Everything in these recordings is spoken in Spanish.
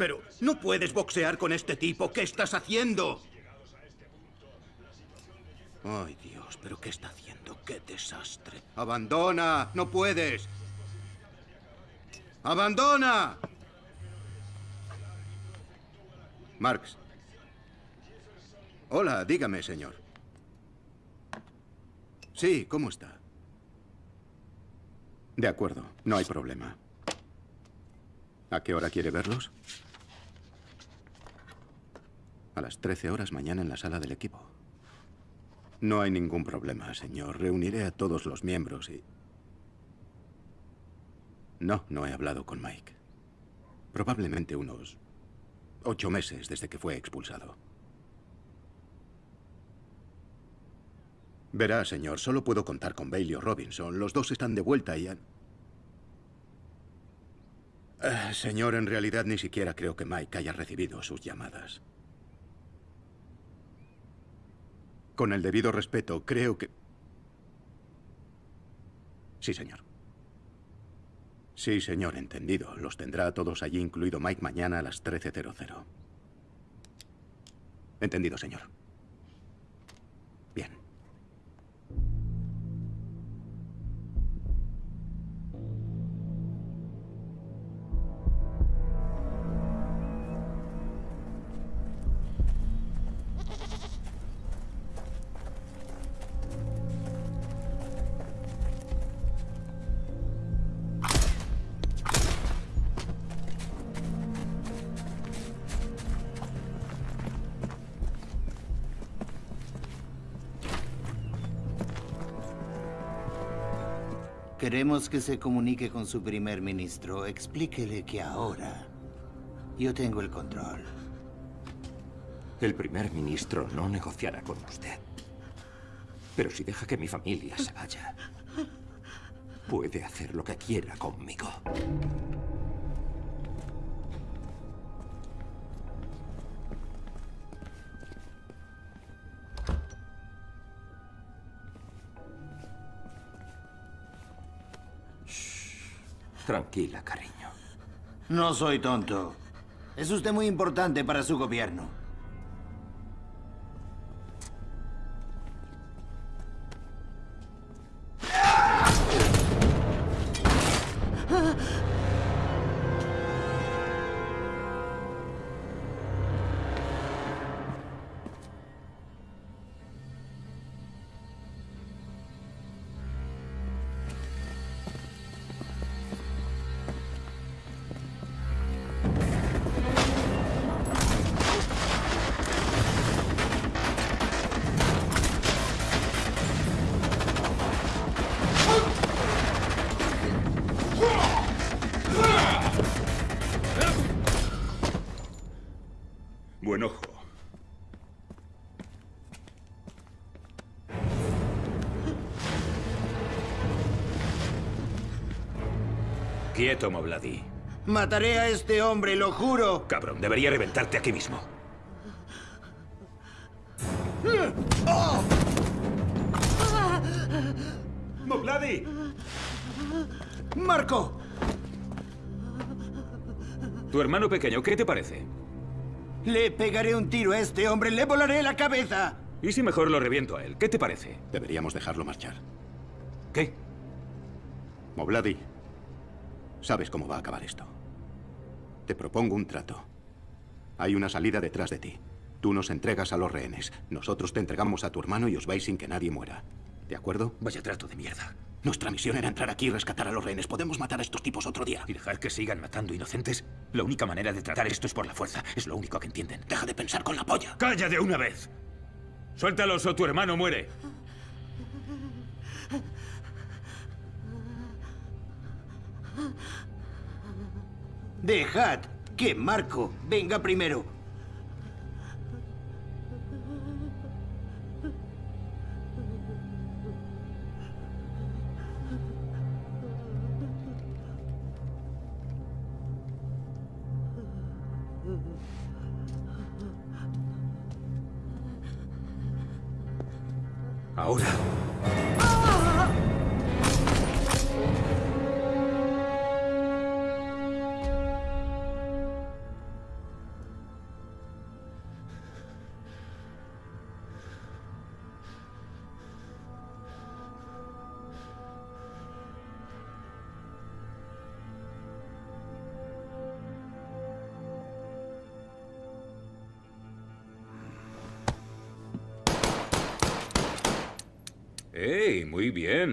Pero no puedes boxear con este tipo. ¿Qué estás haciendo? Ay, Dios, pero ¿qué está haciendo? ¡Qué desastre! ¡Abandona! ¡No puedes! ¡Abandona! Marx. Hola, dígame, señor. Sí, ¿cómo está? De acuerdo, no hay problema. ¿A qué hora quiere verlos? A las 13 horas mañana en la sala del equipo. No hay ningún problema, señor. Reuniré a todos los miembros y... No, no he hablado con Mike. Probablemente unos ocho meses desde que fue expulsado. Verá, señor, solo puedo contar con Bailey o Robinson. Los dos están de vuelta y han... Eh, señor, en realidad ni siquiera creo que Mike haya recibido sus llamadas. Con el debido respeto, creo que... Sí, señor. Sí, señor, entendido. Los tendrá a todos allí, incluido Mike, mañana a las 13.00. Entendido, señor. Que se comunique con su primer ministro. Explíquele que ahora yo tengo el control. El primer ministro no negociará con usted. Pero si deja que mi familia se vaya, puede hacer lo que quiera conmigo. Tranquila, cariño. No soy tonto. Es usted muy importante para su gobierno. Mobladi. Mataré a este hombre, lo juro. Cabrón, debería reventarte aquí mismo. ¡Mobladi! ¡Marco! Tu hermano pequeño, ¿qué te parece? Le pegaré un tiro a este hombre, le volaré la cabeza. ¿Y si mejor lo reviento a él? ¿Qué te parece? Deberíamos dejarlo marchar. ¿Qué? Mobladi, sabes cómo va a acabar esto. Te propongo un trato. Hay una salida detrás de ti. Tú nos entregas a los rehenes. Nosotros te entregamos a tu hermano y os vais sin que nadie muera. ¿De acuerdo? Vaya trato de mierda. Nuestra misión era entrar aquí y rescatar a los rehenes. Podemos matar a estos tipos otro día. ¿Y dejar que sigan matando inocentes? La única manera de tratar esto es por la fuerza. Es lo único que entienden. Deja de pensar con la polla. ¡Calla de una vez! Suéltalos o tu hermano muere. Dejad que Marco venga primero.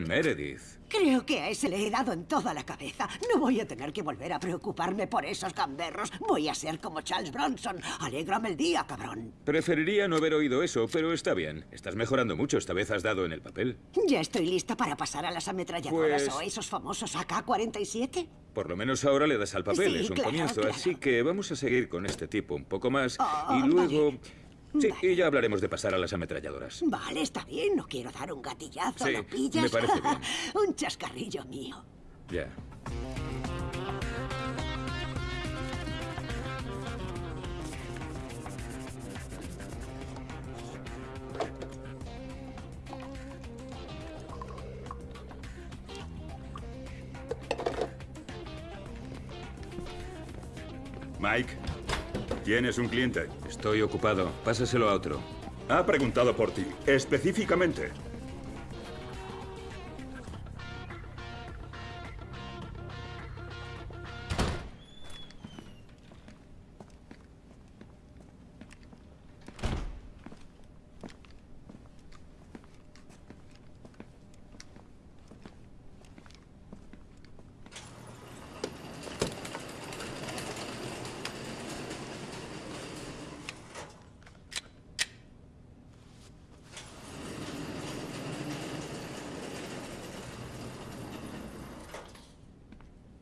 Bien, Meredith. Creo que a ese le he dado en toda la cabeza. No voy a tener que volver a preocuparme por esos gamberros. Voy a ser como Charles Bronson. Alégrame el día, cabrón. Preferiría no haber oído eso, pero está bien. Estás mejorando mucho. Esta vez has dado en el papel. Ya estoy lista para pasar a las ametralladoras Pues- o esos famosos AK-47. Por lo menos ahora le das al papel. Sí, es un claro, comienzo. claro. Así que vamos a seguir con este tipo un poco más. Ah, y luego... vale. Sí, Vale. y ya hablaremos de pasar a las ametralladoras. Vale, está bien. No quiero dar un gatillazo. Sí, ¿Lo pillas? me parece bien. un chascarrillo mío. Ya. Mike, tienes un cliente. Estoy ocupado. Pásaselo a otro. Ha preguntado por ti, específicamente.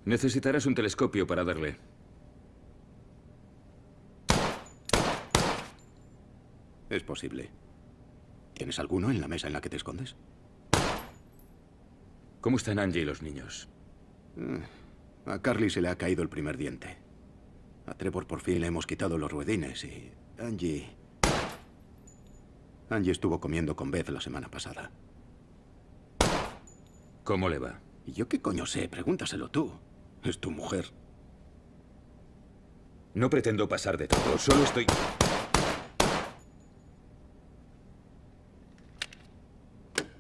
Necesitarás un telescopio para darle. Es posible. ¿Tienes alguno en la mesa en la que te escondes? ¿Cómo están Angie y los niños? A Carly se le ha caído el primer diente. A Trevor por fin le hemos quitado los ruedines y Angie... Angie estuvo comiendo con Beth la semana pasada. ¿Cómo le va? ¿Y yo qué coño sé? Pregúntaselo tú. Es tu mujer. No pretendo pasar de todo, solo estoy...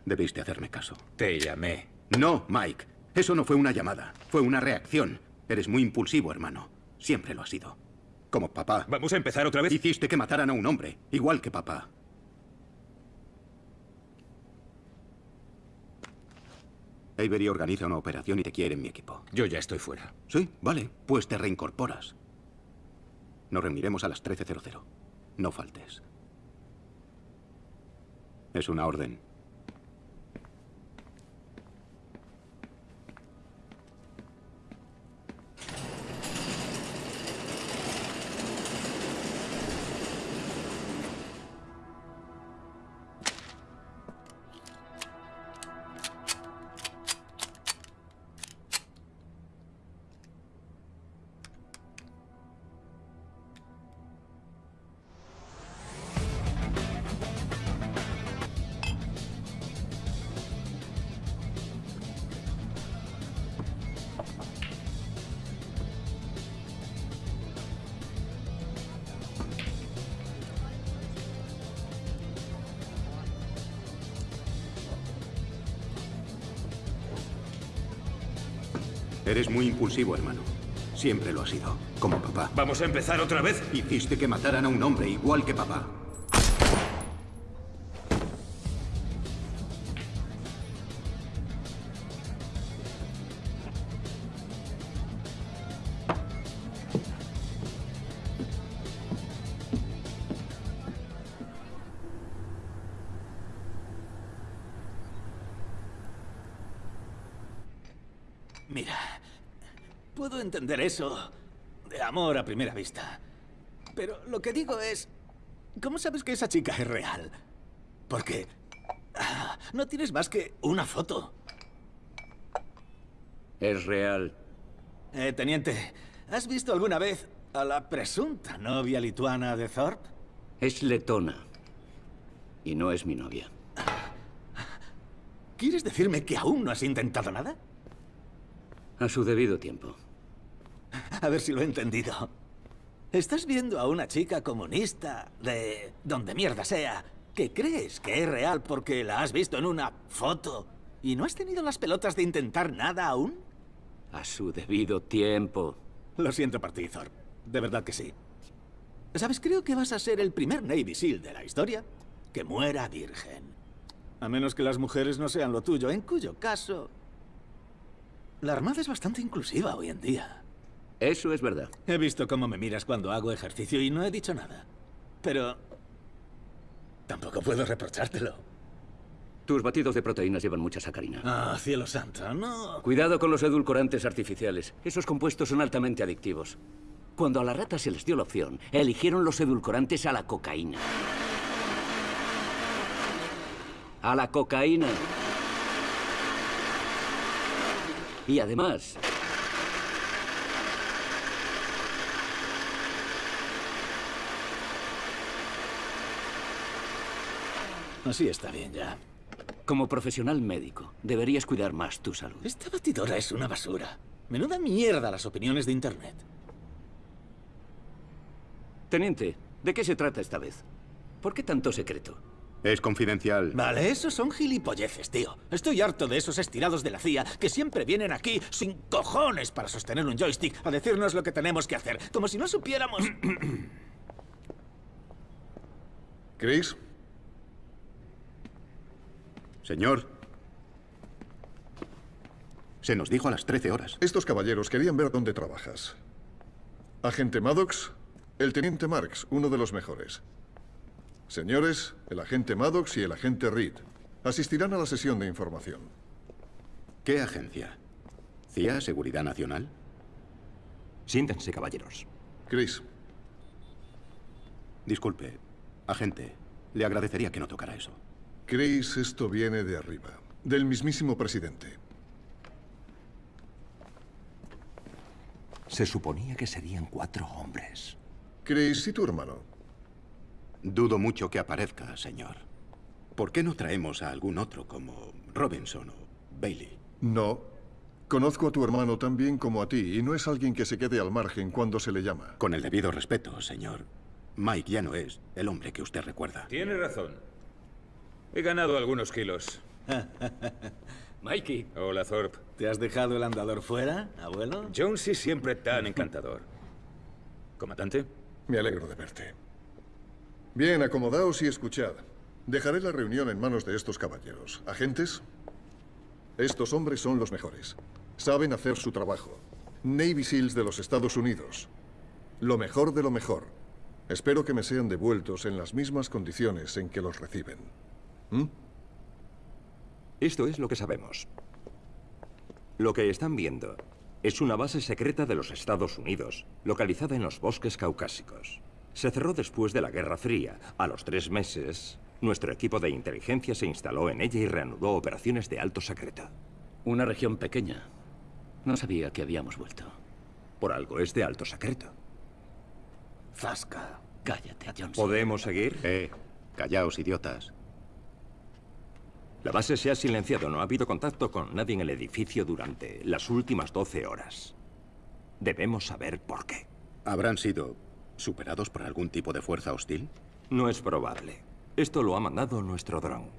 Debiste hacerme caso. Te llamé. No, Mike. Eso no fue una llamada. Fue una reacción. Eres muy impulsivo, hermano. Siempre lo has sido. Como papá. ¿Vamos a empezar otra vez? Hiciste que mataran a un hombre, igual que papá. Avery organiza una operación y te quiere en mi equipo. Yo ya estoy fuera. Sí, vale. Pues te reincorporas. Nos reuniremos a las 13.00. No faltes. Es una orden. Impulsivo, hermano. Siempre lo has sido. Como papá. ¿Vamos a empezar otra vez? Hiciste que mataran a un hombre igual que papá. Mira, puedo entender eso de amor a primera vista. Pero lo que digo es, ¿cómo sabes que esa chica es real? Porque ah, no tienes más que una foto. Es real. Eh, teniente, ¿has visto alguna vez a la presunta novia lituana de Thorpe? Es letona. Y no es mi novia. ¿Quieres decirme que aún no has intentado nada? A su debido tiempo. A ver si lo he entendido. Estás viendo a una chica comunista de donde mierda sea, que crees que es real porque la has visto en una foto y no has tenido las pelotas de intentar nada aún. A su debido tiempo. Lo siento por ti, Thor. De verdad que sí. ¿Sabes? Creo que vas a ser el primer Navy SEAL de la historia que muera virgen. A menos que las mujeres no sean lo tuyo, en cuyo caso... La Armada es bastante inclusiva hoy en día. Eso es verdad. He visto cómo me miras cuando hago ejercicio y no he dicho nada. Pero... Tampoco puedo reprochártelo. Tus batidos de proteínas llevan mucha sacarina. Ah, cielo santo, no. Cuidado con los edulcorantes artificiales. Esos compuestos son altamente adictivos. Cuando a las ratas se les dio la opción, eligieron los edulcorantes a la cocaína. A la cocaína. Y además, Así está bien ya. como profesional médico, deberías cuidar más tu salud. Esta batidora es una basura. Menuda mierda las opiniones de Internet. Teniente, ¿de qué se trata esta vez? ¿Por qué tanto secreto? Es confidencial. Vale, esos son gilipolleces, tío. Estoy harto de esos estirados de la CIA que siempre vienen aquí sin cojones para sostener un joystick a decirnos lo que tenemos que hacer. Como si no supiéramos... Chris, Señor. Se nos dijo a las 13 horas. estos caballeros querían ver dónde trabajas. Agente Maddox, el teniente Marks, uno de los mejores. Señores, el agente Maddox y el agente Reed asistirán a la sesión de información. ¿Qué agencia? ¿CIA Seguridad Nacional? Siéntense, caballeros. Chris, Disculpe, agente. Le agradecería que no tocara eso. Chris, esto viene de arriba, del mismísimo presidente. Se suponía que serían cuatro hombres. Chris, ¿y tu hermano? Dudo mucho que aparezca, señor. ¿Por qué no traemos a algún otro como Robinson o Bailey? No. Conozco a tu hermano tan bien como a ti y no es alguien que se quede al margen cuando se le llama. Con el debido respeto, señor. Mike ya no es el hombre que usted recuerda. Tiene razón. He ganado algunos kilos. Mikey, Hola, Thorpe. ¿Te has dejado el andador fuera, abuelo? Jonesy siempre tan encantador. ¿Comandante? Me alegro de verte. Bien, acomodaos y escuchad. Dejaré la reunión en manos de estos caballeros. ¿Agentes? Estos hombres son los mejores. Saben hacer su trabajo. Navy SEALs de los Estados Unidos. Lo mejor de lo mejor. Espero que me sean devueltos en las mismas condiciones en que los reciben. ¿Mm? Esto es lo que sabemos. Lo que están viendo es una base secreta de los Estados Unidos, localizada en los bosques caucásicos. Se cerró después de la Guerra Fría. A los tres meses, nuestro equipo de inteligencia se instaló en ella y reanudó operaciones de alto secreto. una región pequeña. No sabía que habíamos vuelto. Por algo es de alto secreto. Zasca. Cállate, Johnson. ¿Podemos seguir? Eh, callaos, idiotas. La base se ha silenciado. No ha habido contacto con nadie en el edificio durante las últimas 12 horas. Debemos saber por qué. ¿Habrán sido superados por algún tipo de fuerza hostil? No es probable. Esto lo ha mandado nuestro dron.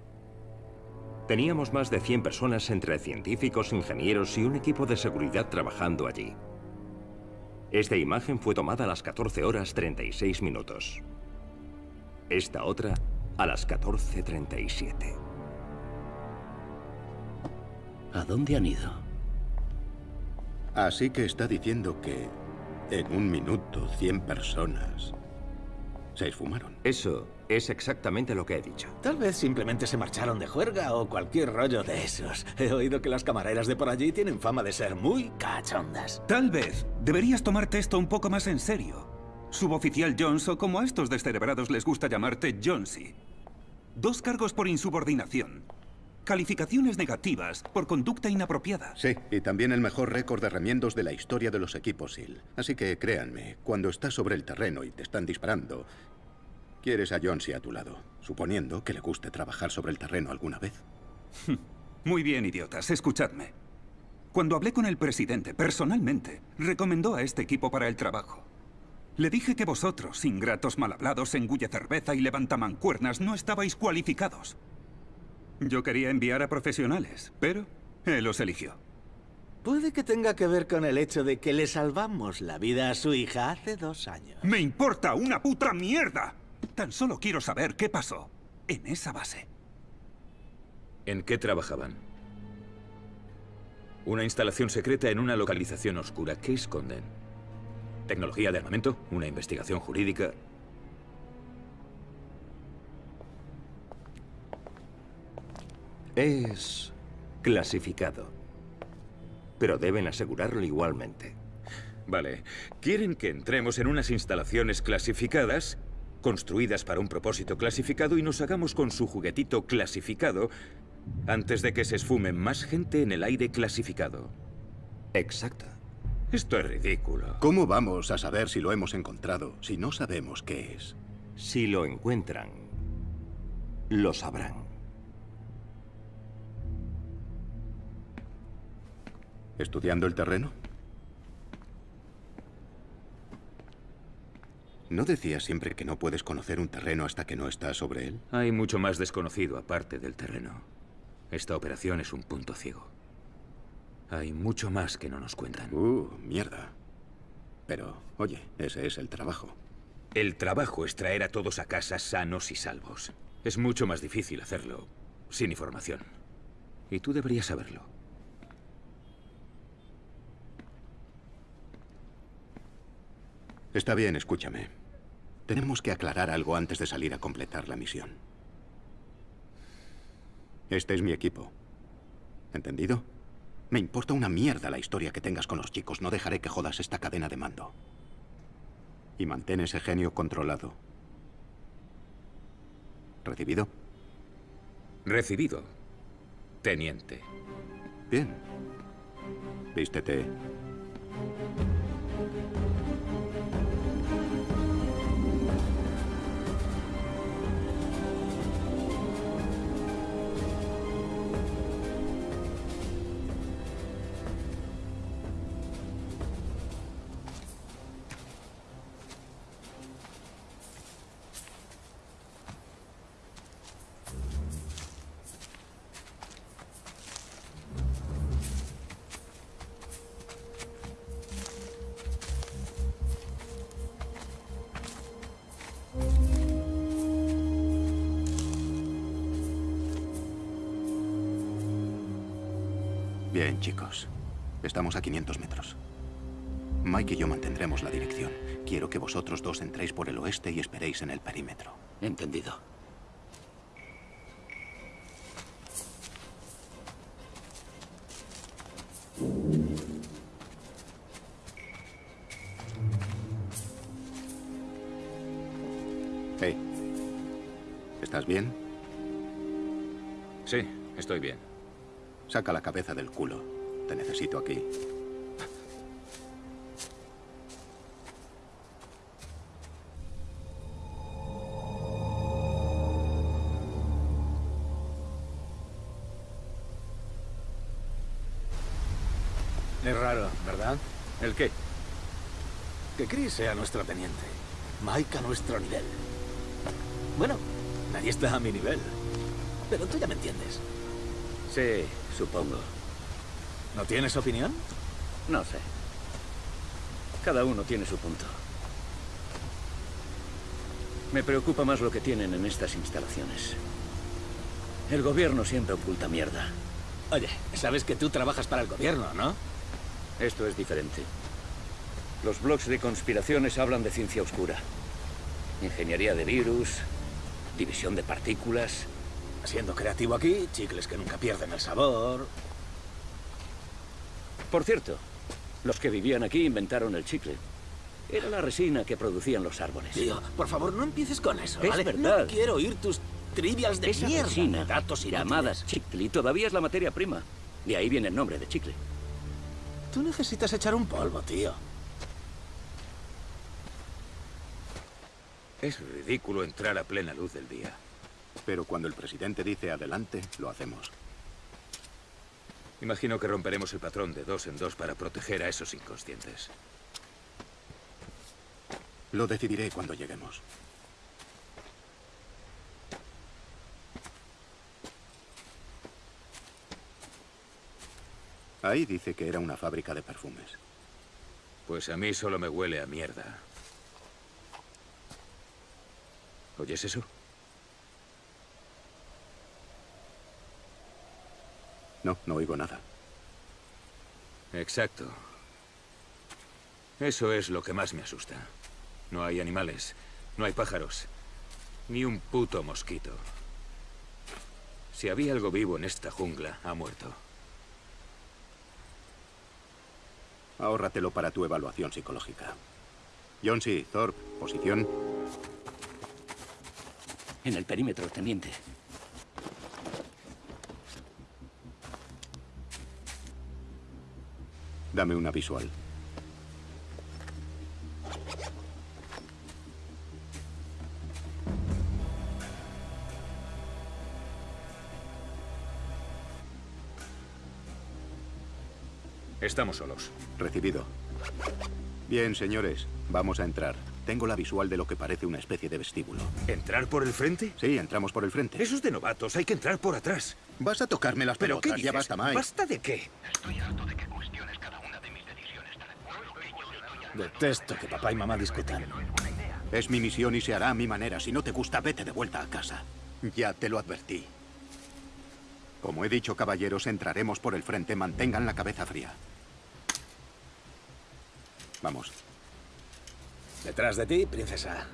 Teníamos más de 100 personas entre científicos, ingenieros y un equipo de seguridad trabajando allí. Esta imagen fue tomada a las 14 horas 36 minutos. Esta otra a las 14.37. ¿A dónde han ido? Así que está diciendo que en un minuto 100 personas se esfumaron. Eso es exactamente lo que he dicho. Tal vez simplemente se marcharon de juerga o cualquier rollo de esos. He oído que las camareras de por allí tienen fama de ser muy cachondas. Tal vez deberías tomarte esto un poco más en serio. Suboficial Jones o como a estos descerebrados les gusta llamarte Jonesy. Dos cargos por insubordinación. Calificaciones negativas por conducta inapropiada. Sí, y también el mejor récord de remiendos de la historia de los equipos SEAL. Así que créanme, cuando estás sobre el terreno y te están disparando, quieres a Jonesy a tu lado, suponiendo que le guste trabajar sobre el terreno alguna vez. Muy bien, idiotas, escuchadme. Cuando hablé con el presidente, personalmente, recomendó a este equipo para el trabajo. Le dije que vosotros, ingratos mal hablados, engulle cerveza y levantamancuernas, no estabais cualificados. Yo quería enviar a profesionales, pero él los eligió. Puede que tenga que ver con el hecho de que le salvamos la vida a su hija hace dos años. ¡Me importa una puta mierda! Tan solo quiero saber qué pasó en esa base. ¿En qué trabajaban? Una instalación secreta en una localización oscura. ¿Qué esconden? ¿Tecnología de armamento? ¿Una investigación jurídica? Es clasificado. Pero deben asegurarlo igualmente. Vale. Quieren que entremos en unas instalaciones clasificadas, construidas para un propósito clasificado, y nos hagamos con su juguetito clasificado antes de que se esfume más gente en el aire clasificado. Exacto. Esto es ridículo. ¿Cómo vamos a saber si lo hemos encontrado si no sabemos qué es? Si lo encuentran, lo sabrán. ¿Estudiando el terreno? ¿No decías siempre que no puedes conocer un terreno hasta que no estás sobre él? Hay mucho más desconocido aparte del terreno. Esta operación es un punto ciego. Hay mucho más que no nos cuentan. Uh, mierda. Pero, oye, ese es el trabajo. El trabajo es traer a todos a casa sanos y salvos. Es mucho más difícil hacerlo sin información. Y tú deberías saberlo. Está bien, escúchame. Tenemos que aclarar algo antes de salir a completar la misión. Este es mi equipo. ¿Entendido? Me importa una mierda la historia que tengas con los chicos. No dejaré que jodas esta cadena de mando. Y mantén ese genio controlado. ¿Recibido? Recibido. Teniente. Bien. Vístete. Bien, chicos. Estamos a 500 metros. Mike y yo mantendremos la dirección. Quiero que vosotros dos entréis por el oeste y esperéis en el perímetro. Entendido. Saca la cabeza del culo. Te necesito aquí. Es raro, ¿verdad? ¿El qué? Que Chris sea nuestro teniente. Mike a nuestro nivel. Bueno, nadie está a mi nivel. Pero tú ya me entiendes. Sí, supongo. ¿No tienes opinión? No sé. Cada uno tiene su punto. Me preocupa más lo que tienen en estas instalaciones. El gobierno siempre oculta mierda. Oye, sabes que tú trabajas para el gobierno, ¿no? Esto es diferente. Los blogs de conspiraciones hablan de ciencia oscura. Ingeniería de virus, división de partículas. Siendo creativo aquí, chicles que nunca pierden el sabor. Por cierto, los que vivían aquí inventaron el chicle. Era la resina que producían los árboles. Tío, por favor, no empieces con eso, Es ¿vale? verdad. No quiero oír tus trivias de Esa mierda, resina, datos y llamada chicle, todavía es la materia prima. De ahí viene el nombre de chicle. Tú necesitas echar un polvo, tío. Es ridículo entrar a plena luz del día. Pero cuando el presidente dice adelante, lo hacemos. Imagino que romperemos el patrón de dos en dos para proteger a esos inconscientes. Lo decidiré cuando lleguemos. Ahí dice que era una fábrica de perfumes. Pues a mí solo me huele a mierda. ¿Oyes eso? No, no oigo nada. Exacto. Eso es lo que más me asusta. No hay animales, no hay pájaros, ni un puto mosquito. Si había algo vivo en esta jungla, ha muerto. Ahórratelo para tu evaluación psicológica. Johnsy, Thorpe, posición. En el perímetro, teniente. Dame una visual. Estamos solos. Recibido. Bien, señores, vamos a entrar. Tengo la visual de lo que parece una especie de vestíbulo. ¿Entrar por el frente? Sí, entramos por el frente. Eso es de novatos, hay que entrar por atrás. Vas a tocarme las ¿Pero pelotas, qué ya dices? basta, Mike. ¿Basta de qué? Detesto que papá y mamá discutan. Es mi misión y se hará a mi manera. Si no te gusta, vete de vuelta a casa. Ya te lo advertí. Como he dicho, caballeros, entraremos por el frente. Mantengan la cabeza fría. Vamos. Detrás de ti, princesa.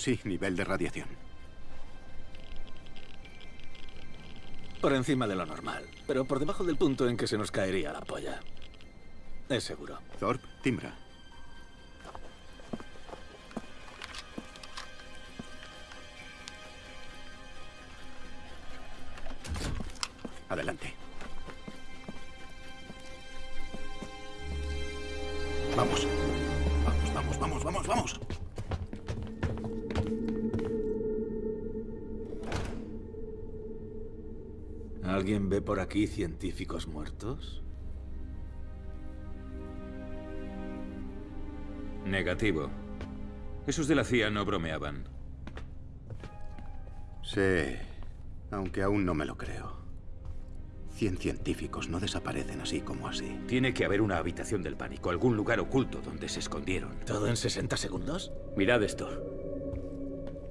Sí, nivel de radiación. Por encima de lo normal, pero por debajo del punto en que se nos caería la polla. Es seguro. Thorpe, timbra. Aquí científicos muertos? Negativo. Esos de la CIA no bromeaban. Sí, aunque aún no me lo creo. Cien científicos no desaparecen así como así. Tiene que haber una habitación del pánico, algún lugar oculto donde se escondieron. ¿Todo en 60 segundos? Mirad esto.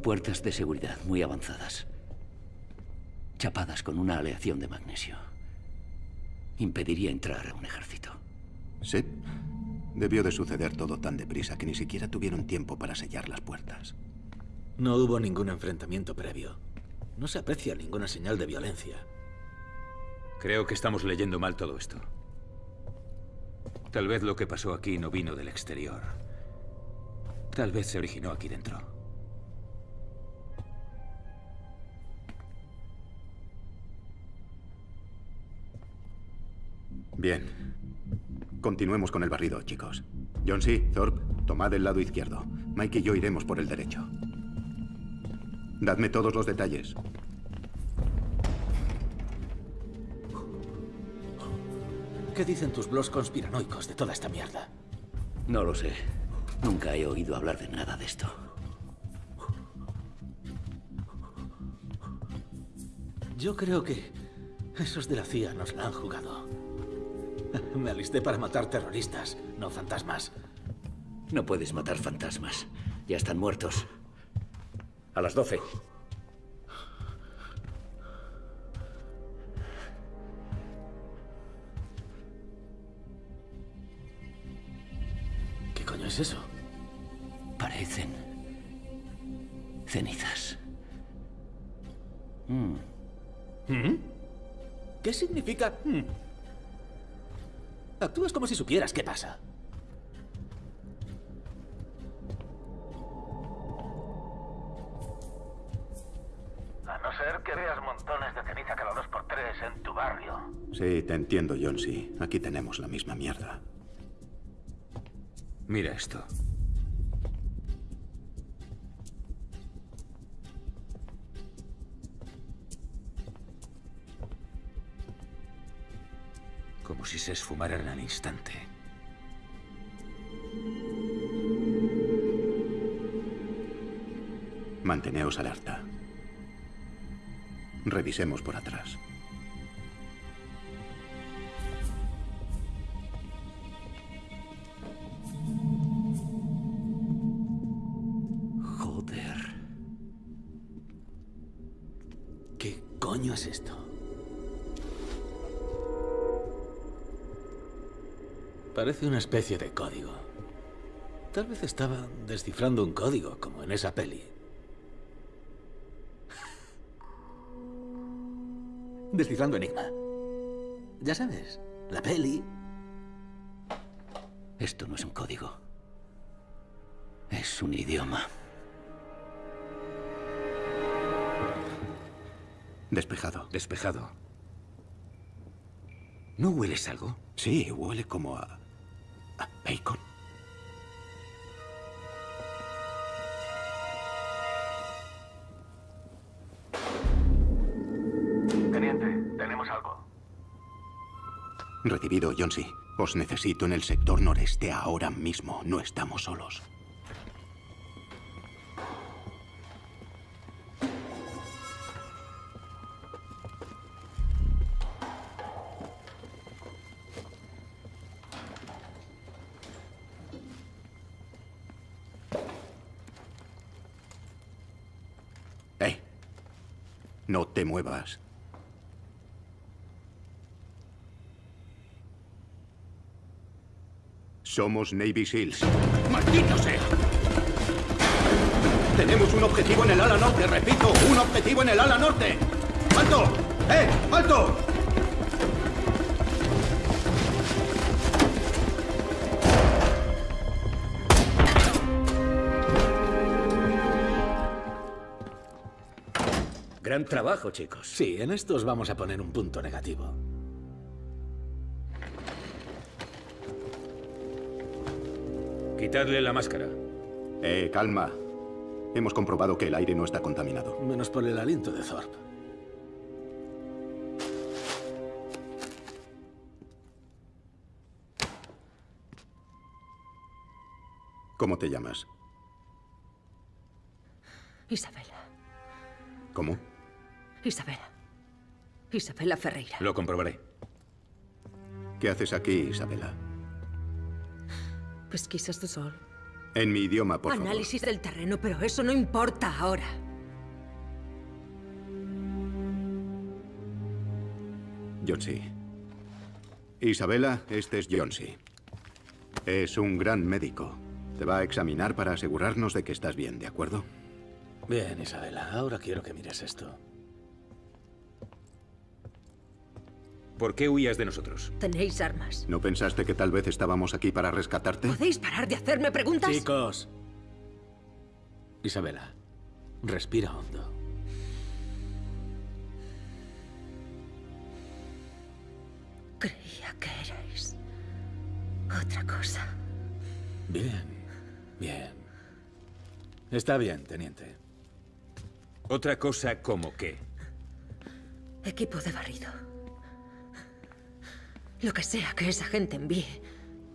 Puertas de seguridad muy avanzadas. Chapadas con una aleación de magnesio. Impediría entrar a un ejército. Sí. Debió de suceder todo tan deprisa que ni siquiera tuvieron tiempo para sellar las puertas. No hubo ningún enfrentamiento previo. No se aprecia ninguna señal de violencia. Creo que estamos leyendo mal todo esto. Tal vez lo que pasó aquí no vino del exterior. Tal vez se originó aquí dentro. Bien. Continuemos con el barrido, chicos. John C. Thorpe, tomad el lado izquierdo. Mike y yo iremos por el derecho. Dadme todos los detalles. ¿Qué dicen tus blogs conspiranoicos de toda esta mierda? No lo sé. Nunca he oído hablar de nada de esto. Yo creo que esos de la CIA nos la han jugado. Me alisté para matar terroristas, no fantasmas. No puedes matar fantasmas. Ya están muertos. A las 12. ¿Qué coño es eso? Parecen cenizas. Mm. ¿Mm? ¿Qué significa? mm? Actúas como si supieras qué pasa. A no ser que veas montones de ceniza cada dos por tres en tu barrio. Sí, te entiendo, John C. Aquí tenemos la misma mierda. Mira esto. Si se esfumaran al instante. Manteneos alerta. Revisemos por atrás. Joder. ¿Qué coño es esto? Parece una especie de código. Tal vez estaba descifrando un código, como en esa peli. Descifrando enigma. Ya sabes, la peli. Esto no es un código. Es un idioma. Despejado. Despejado. ¿No hueles algo? Sí, huele como a... a bacon. Teniente, tenemos algo. Recibido, Johnsy. Os necesito en el sector noreste ahora mismo. No estamos solos. Somos Navy SEALs. ¡Maldito sea! Tenemos un objetivo en el ala norte, repito, un objetivo en el ala norte. ¡Alto! ¡Eh! ¡Alto! Gran trabajo, chicos. Sí, en estos vamos a poner un punto negativo. Quitadle la máscara. Eh, calma. Hemos comprobado que el aire no está contaminado. Menos por el aliento de Thorpe. ¿Cómo te llamas? Isabela. ¿Cómo? Isabela. Isabela Ferreira. Lo comprobaré. ¿Qué haces aquí, Isabela? Pesquisas de sol. En mi idioma, por favor. Análisis del terreno, pero eso no importa ahora. Johnsy. Isabela, este es Johnsy. Es un gran médico. Te va a examinar para asegurarnos de que estás bien, ¿de acuerdo? Bien, Isabela, ahora quiero que mires esto. ¿Por qué huías de nosotros? Tenéis armas. ¿No pensaste que tal vez estábamos aquí para rescatarte? ¿Podéis parar de hacerme preguntas? Chicos. Isabela, respira hondo. Creía que erais otra cosa. Bien, bien. Está bien, teniente. ¿Otra cosa como qué? Equipo de barrido. Lo que sea que esa gente envíe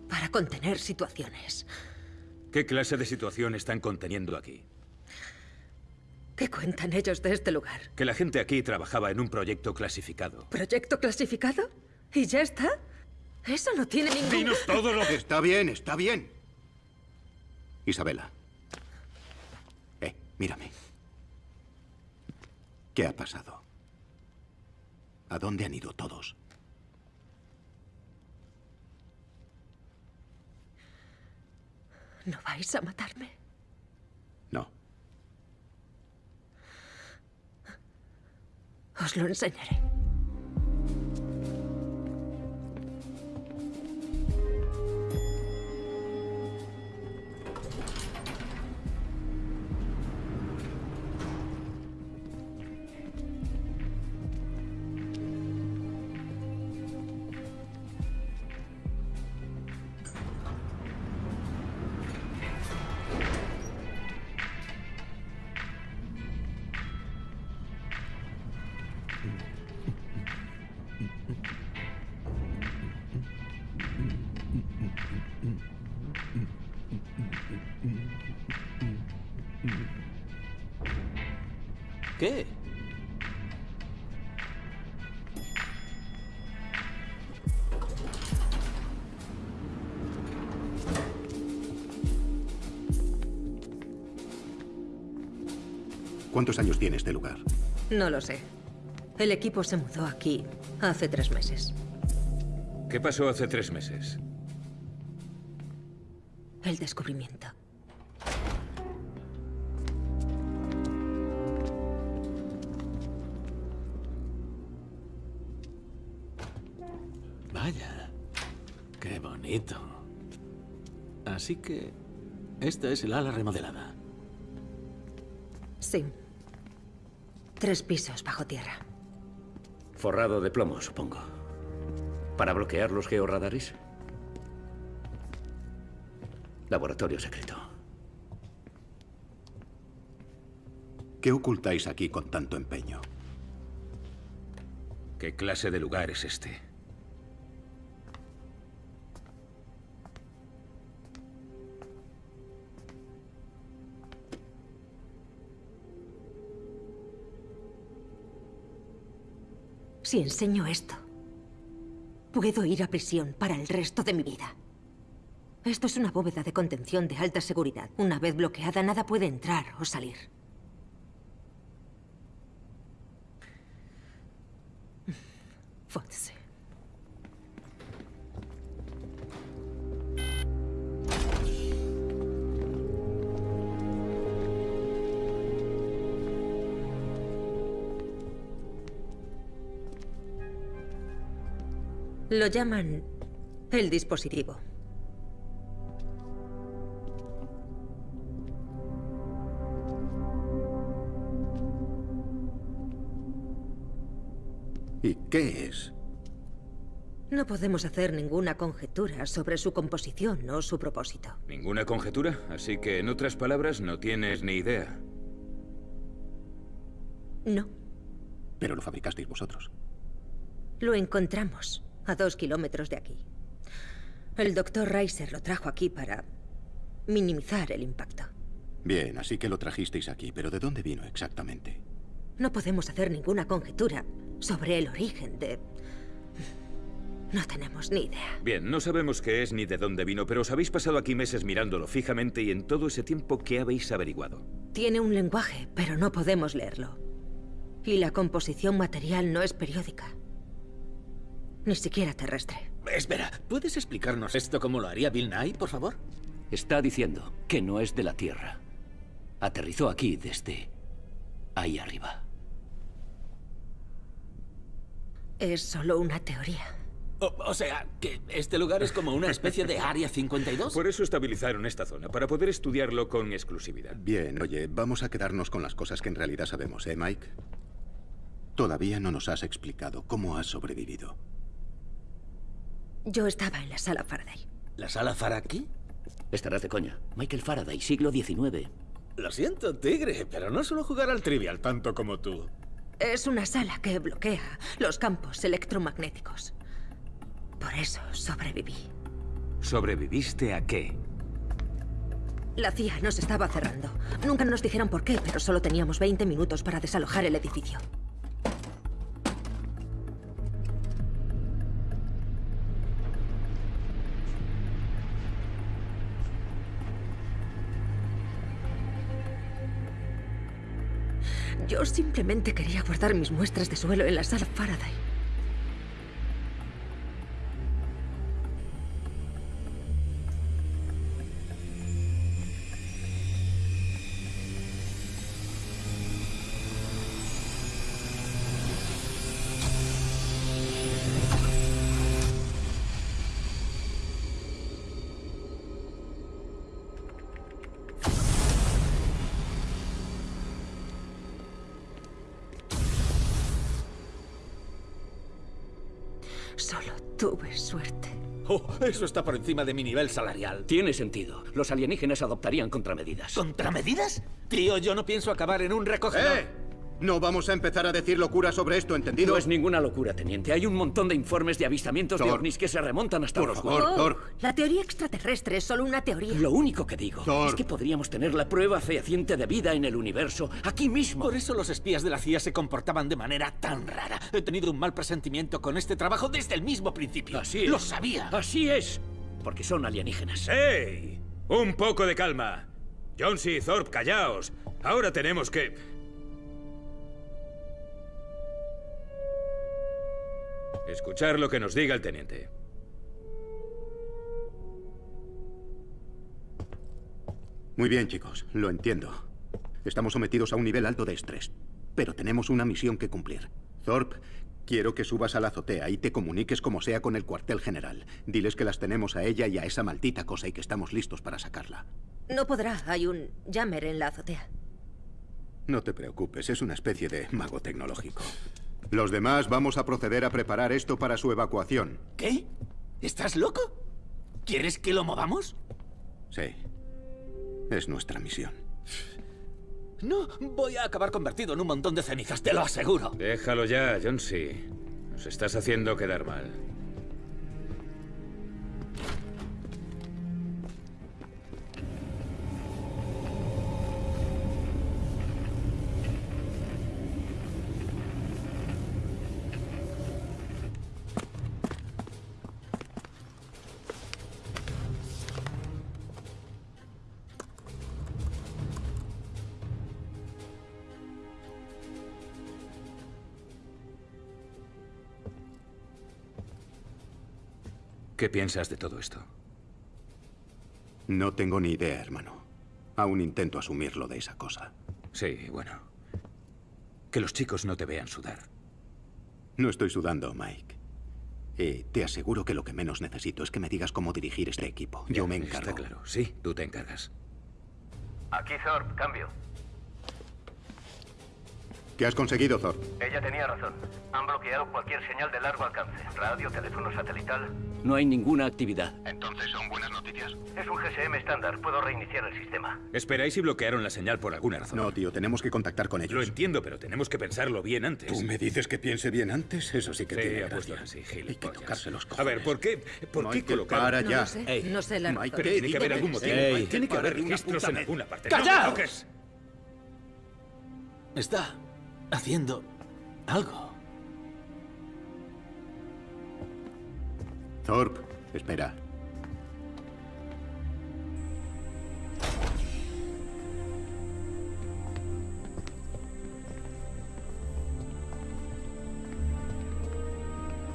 para contener situaciones. ¿Qué clase de situación están conteniendo aquí? ¿Qué cuentan ellos de este lugar? Que la gente aquí trabajaba en un proyecto clasificado. ¿Proyecto clasificado? ¿Y ya está? Eso no tiene ningún... Dinos todo lo que... Está bien, está bien. Isabela. Eh, mírame. ¿Qué ha pasado? ¿A dónde han ido todos? ¿No vais a matarme? No. Os lo enseñaré. ¿Cuántos años tiene este lugar? No lo sé. El equipo se mudó aquí hace tres meses. ¿Qué pasó hace tres meses? El descubrimiento. Vaya, qué bonito. Así que esta es el ala remodelada. Sí. Tres pisos bajo tierra. Forrado de plomo, supongo. ¿Para bloquear los georradares? Laboratorio secreto. ¿Qué ocultáis aquí con tanto empeño? ¿Qué clase de lugar es este? Si enseño esto, puedo ir a prisión para el resto de mi vida. Esto es una bóveda de contención de alta seguridad. Una vez bloqueada, nada puede entrar o salir. Foda-se. Lo llaman el dispositivo. ¿Y qué es? No podemos hacer ninguna conjetura sobre su composición o su propósito. ¿Ninguna conjetura? Así que, en otras palabras, no tienes ni idea. No, Pero lo fabricasteis vosotros. lo encontramos a dos kilómetros de aquí. El doctor Reiser lo trajo aquí para minimizar el impacto. Bien, así que lo trajisteis aquí, pero ¿de dónde vino exactamente? No podemos hacer ninguna conjetura sobre el origen de... No tenemos ni idea. Bien, no sabemos qué es ni de dónde vino, pero os habéis pasado aquí meses mirándolo fijamente y en todo ese tiempo, ¿qué habéis averiguado? Tiene un lenguaje, pero no podemos leerlo. Y la composición material no es periódica. Ni siquiera terrestre. Espera, ¿puedes explicarnos esto como lo haría Bill Nye, por favor? Está diciendo que no es de la Tierra. Aterrizó aquí desde ahí arriba. Es solo una teoría. O, o sea, que este lugar es como una especie de Área 52. Por eso estabilizaron esta zona, para poder estudiarlo con exclusividad. Bien, oye, vamos a quedarnos con las cosas que en realidad sabemos, ¿eh, Mike? Todavía no nos has explicado cómo has sobrevivido. Yo estaba en la sala Faraday. ¿La sala Faraday? Estarás de coña. Michael Faraday, siglo XIX. Lo siento, tigre, pero no suelo jugar al trivial tanto como tú. Es una sala que bloquea los campos electromagnéticos. Por eso sobreviví. ¿Sobreviviste a qué? La CIA nos estaba cerrando. Nunca nos dijeron por qué, pero solo teníamos 20 minutos para desalojar el edificio. Yo simplemente quería guardar mis muestras de suelo en la sala Faraday. Eso está por encima de mi nivel salarial. Tiene sentido. Los alienígenas adoptarían contramedidas. ¿Contramedidas? Tío, yo no pienso acabar en un recogedor. ¡Eh! No vamos a empezar a decir locuras sobre esto, ¿entendido? No es ninguna locura, teniente. Hay un montón de informes de avistamientos de ovnis que se remontan hasta Por favor, Oh, Thor. La teoría extraterrestre es solo una teoría. Lo único que digo Thor. es que podríamos tener la prueba fehaciente de vida en el universo aquí mismo. Por eso los espías de la CIA se comportaban de manera tan rara. He tenido un mal presentimiento con este trabajo desde el mismo principio. Así es. Lo sabía. Así es. Porque son alienígenas. ¡Ey! Un poco de calma. Jonesy y Thorpe, callaos. Ahora tenemos que... Escuchar lo que nos diga el teniente. Muy bien, chicos, lo entiendo. Estamos sometidos a un nivel alto de estrés, pero tenemos una misión que cumplir. Thorpe, quiero que subas a la azotea y te comuniques como sea con el cuartel general. Diles que las tenemos a ella y a esa maldita cosa y que estamos listos para sacarla. No podrá. Hay un jammer en la azotea. No te preocupes, es una especie de mago tecnológico. Los demás vamos a proceder a preparar esto para su evacuación. ¿Qué? ¿Estás loco? ¿Quieres que lo movamos? Sí. Es nuestra misión. No, voy a acabar convertido en un montón de cenizas, te lo aseguro. Déjalo ya, Jonesy. Nos estás haciendo quedar mal. ¿Qué piensas de todo esto? No tengo ni idea, hermano. Aún intento asumirlo de esa cosa. Sí, bueno. Que los chicos no te vean sudar. No estoy sudando, Mike. Y te aseguro que lo que menos necesito es que me digas cómo dirigir este equipo. Yo me encargo. Está claro. Sí, tú te encargas. Aquí Thorpe, cambio. ¿Qué has conseguido, Thor? Ella tenía razón. Han bloqueado cualquier señal de largo alcance. Radio, teléfono satelital. No hay ninguna actividad. Entonces son buenas noticias. Es un GSM estándar. Puedo reiniciar el sistema. Esperáis y bloquearon la señal por alguna razón. No, tío, tenemos que contactar con Lo ellos. entiendo, pero tenemos que pensarlo bien antes. ¿Tú me dices que piense bien antes? Eso sí que Sí, tiene gracia. Hay que tocarse los A cojones. ver, ¿por qué, por qué Michael, colocar... para No ya. lo sé. Ey. No sé la razón. Pero tiene que haber algún motivo. ey, tiene que haber registros en alguna parte. ¡No ¡Callaos! toques! Está haciendo algo. Thorpe, espera.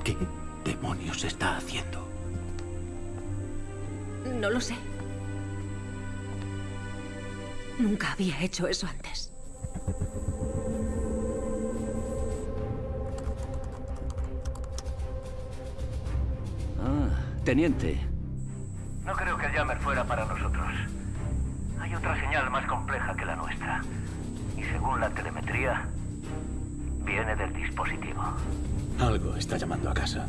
¿Qué demonios está haciendo? No lo sé. Nunca había hecho eso antes. Teniente. No creo que el jammer fuera para nosotros. Hay otra señal más compleja que la nuestra. Y según la telemetría, viene del dispositivo. Algo está llamando a casa.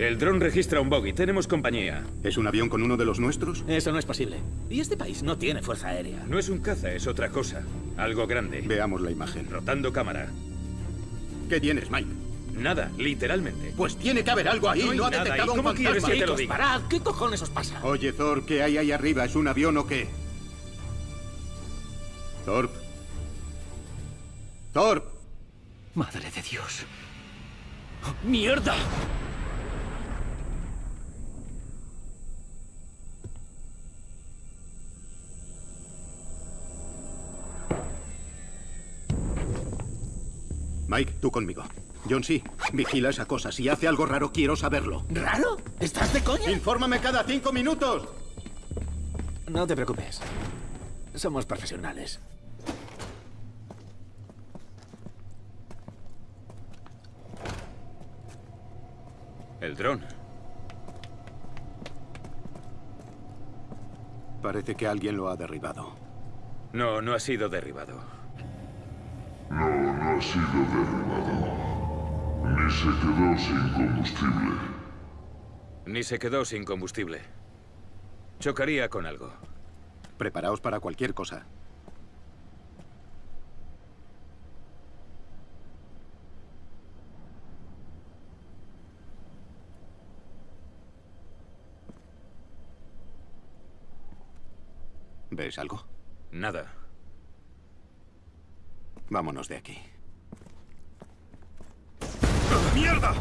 El dron registra un bogey. Tenemos compañía. ¿Es un avión con uno de los nuestros? Eso no es posible. Y este país no tiene fuerza aérea. No es un caza, es otra cosa. Algo grande. Veamos la imagen. Rotando cámara. ¿Qué tienes, Mike? Nada, literalmente. Pues tiene que haber algo ahí. No ha nada detectado un ¿Cómo quieres fantasma. que te lo diga? parad. ¿Qué cojones os pasa? Oye, Thor, ¿qué hay ahí arriba? ¿Es un avión o qué? Thorpe. Thorpe. Madre de Dios. ¡Mierda! Mike, tú conmigo. John, sí. Vigila esa cosa. Si hace algo raro, quiero saberlo. ¿Raro? ¿Estás de coña? ¡Infórmame cada cinco minutos! No te preocupes. Somos profesionales. El dron. Parece que alguien lo ha derribado. No, no ha sido derribado. No, no ha sido derribado. Ni se quedó sin combustible. Ni se quedó sin combustible. Chocaría con algo. Preparaos para cualquier cosa. ¿Ves algo? Nada. Vámonos de aquí. ¡Mierda!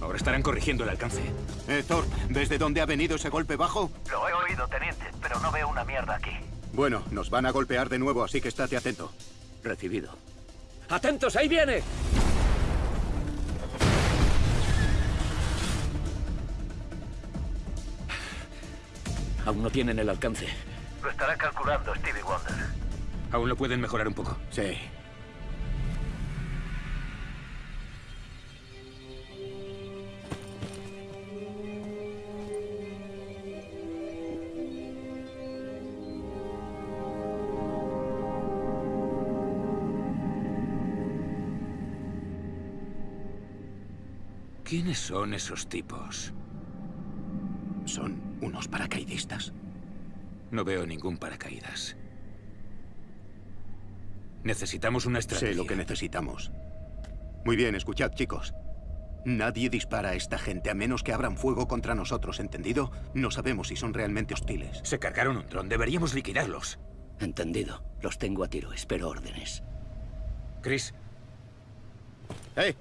Ahora estarán corrigiendo el alcance. Eh, Thor, ¿ves de dónde ha venido ese golpe bajo? Lo he oído, teniente, pero no veo una mierda aquí. Bueno, nos van a golpear de nuevo, así que estate atento. Recibido. ¡Atentos! ¡Ahí viene! Aún no tienen el alcance. Lo estará calculando Stevie Wonder. ¿Aún lo pueden mejorar un poco? Sí. ¿Quiénes son esos tipos? Son unos paracaidistas. No veo ningún paracaídas. Necesitamos una estrategia. Sé lo que necesitamos. Muy bien, escuchad, chicos. Nadie dispara a esta gente a menos que abran fuego contra nosotros, ¿entendido? No sabemos si son realmente hostiles. Se cargaron un dron. Deberíamos liquidarlos. Entendido. Los tengo a tiro. Espero órdenes. Chris. ¡Eh!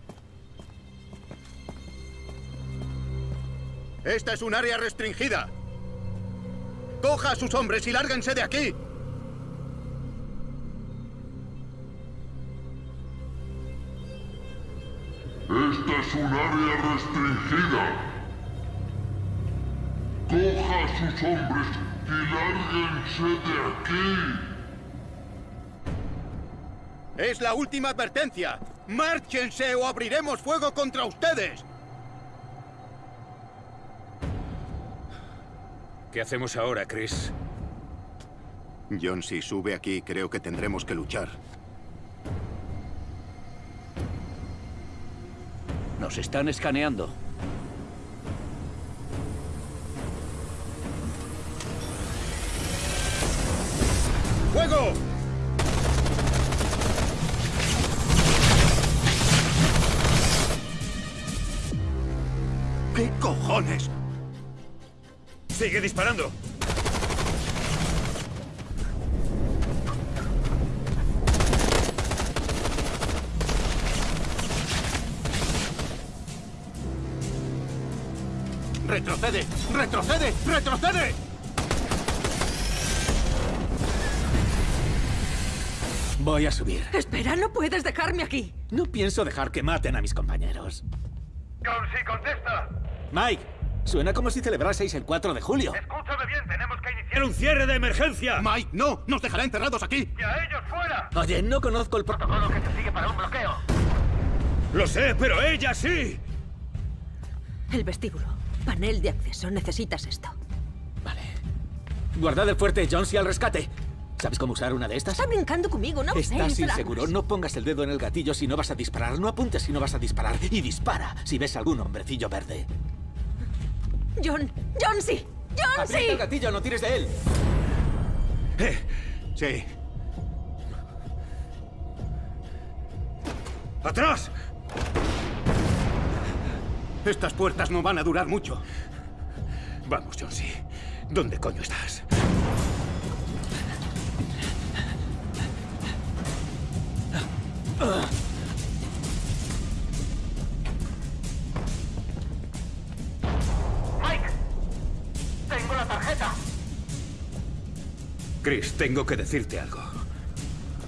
Esta es un área restringida. Coja a sus hombres y lárguense de aquí. Esta es un área restringida. Coja a sus hombres y lárguense de aquí. Es la última advertencia. ¡Márchense o abriremos fuego contra ustedes! ¿Qué hacemos ahora, Chris? John, si sube aquí, creo que tendremos que luchar. Nos están escaneando. ¡Fuego! ¿Qué cojones? ¡Sigue disparando! ¡Retrocede! ¡Retrocede! Voy a subir. Espera, no puedes dejarme aquí. No pienso dejar que maten a mis compañeros. John, sí, contesta. Mike, suena como si celebraseis el 4 de julio. Escúchame bien, tenemos que iniciar... ¡Era un cierre de emergencia! Mike, no, nos dejará encerrados aquí. ¡Y a ellos fuera! Oye, no conozco el. Protocolo que se sigue para un bloqueo. Lo sé, pero ella sí. El vestíbulo. Panel de acceso. Necesitas esto. Vale. Guardad el fuerte, John, si al rescate. ¿Sabes cómo usar una de estas? Está brincando conmigo, no sé. Estás Flash. inseguro. No pongas el dedo en el gatillo si no vas a disparar. No apuntes si no vas a disparar. Y dispara si ves algún hombrecillo verde. John, John, sí. John, sí. el gatillo, no tires de él. Eh, Sí. ¡Atrás! Estas puertas no van a durar mucho. Vamos, Jonesy. ¿Dónde coño estás? Mike, tengo la tarjeta. Chris, tengo que decirte algo.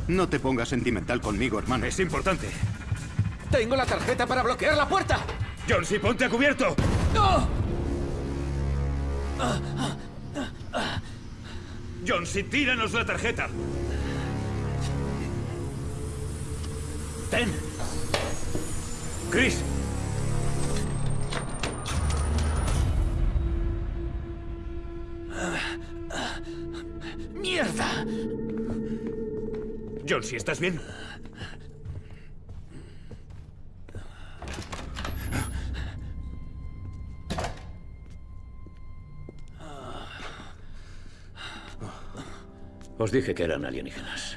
No te pongas sentimental conmigo, hermano. Es importante. Tengo la tarjeta para bloquear la puerta. Jonesy, ponte a cubierto. ¡No! Jonesy, tíranos la tarjeta. Ten. Chris. ¡Mierda! John, si estás bien. Os dije que eran alienígenas.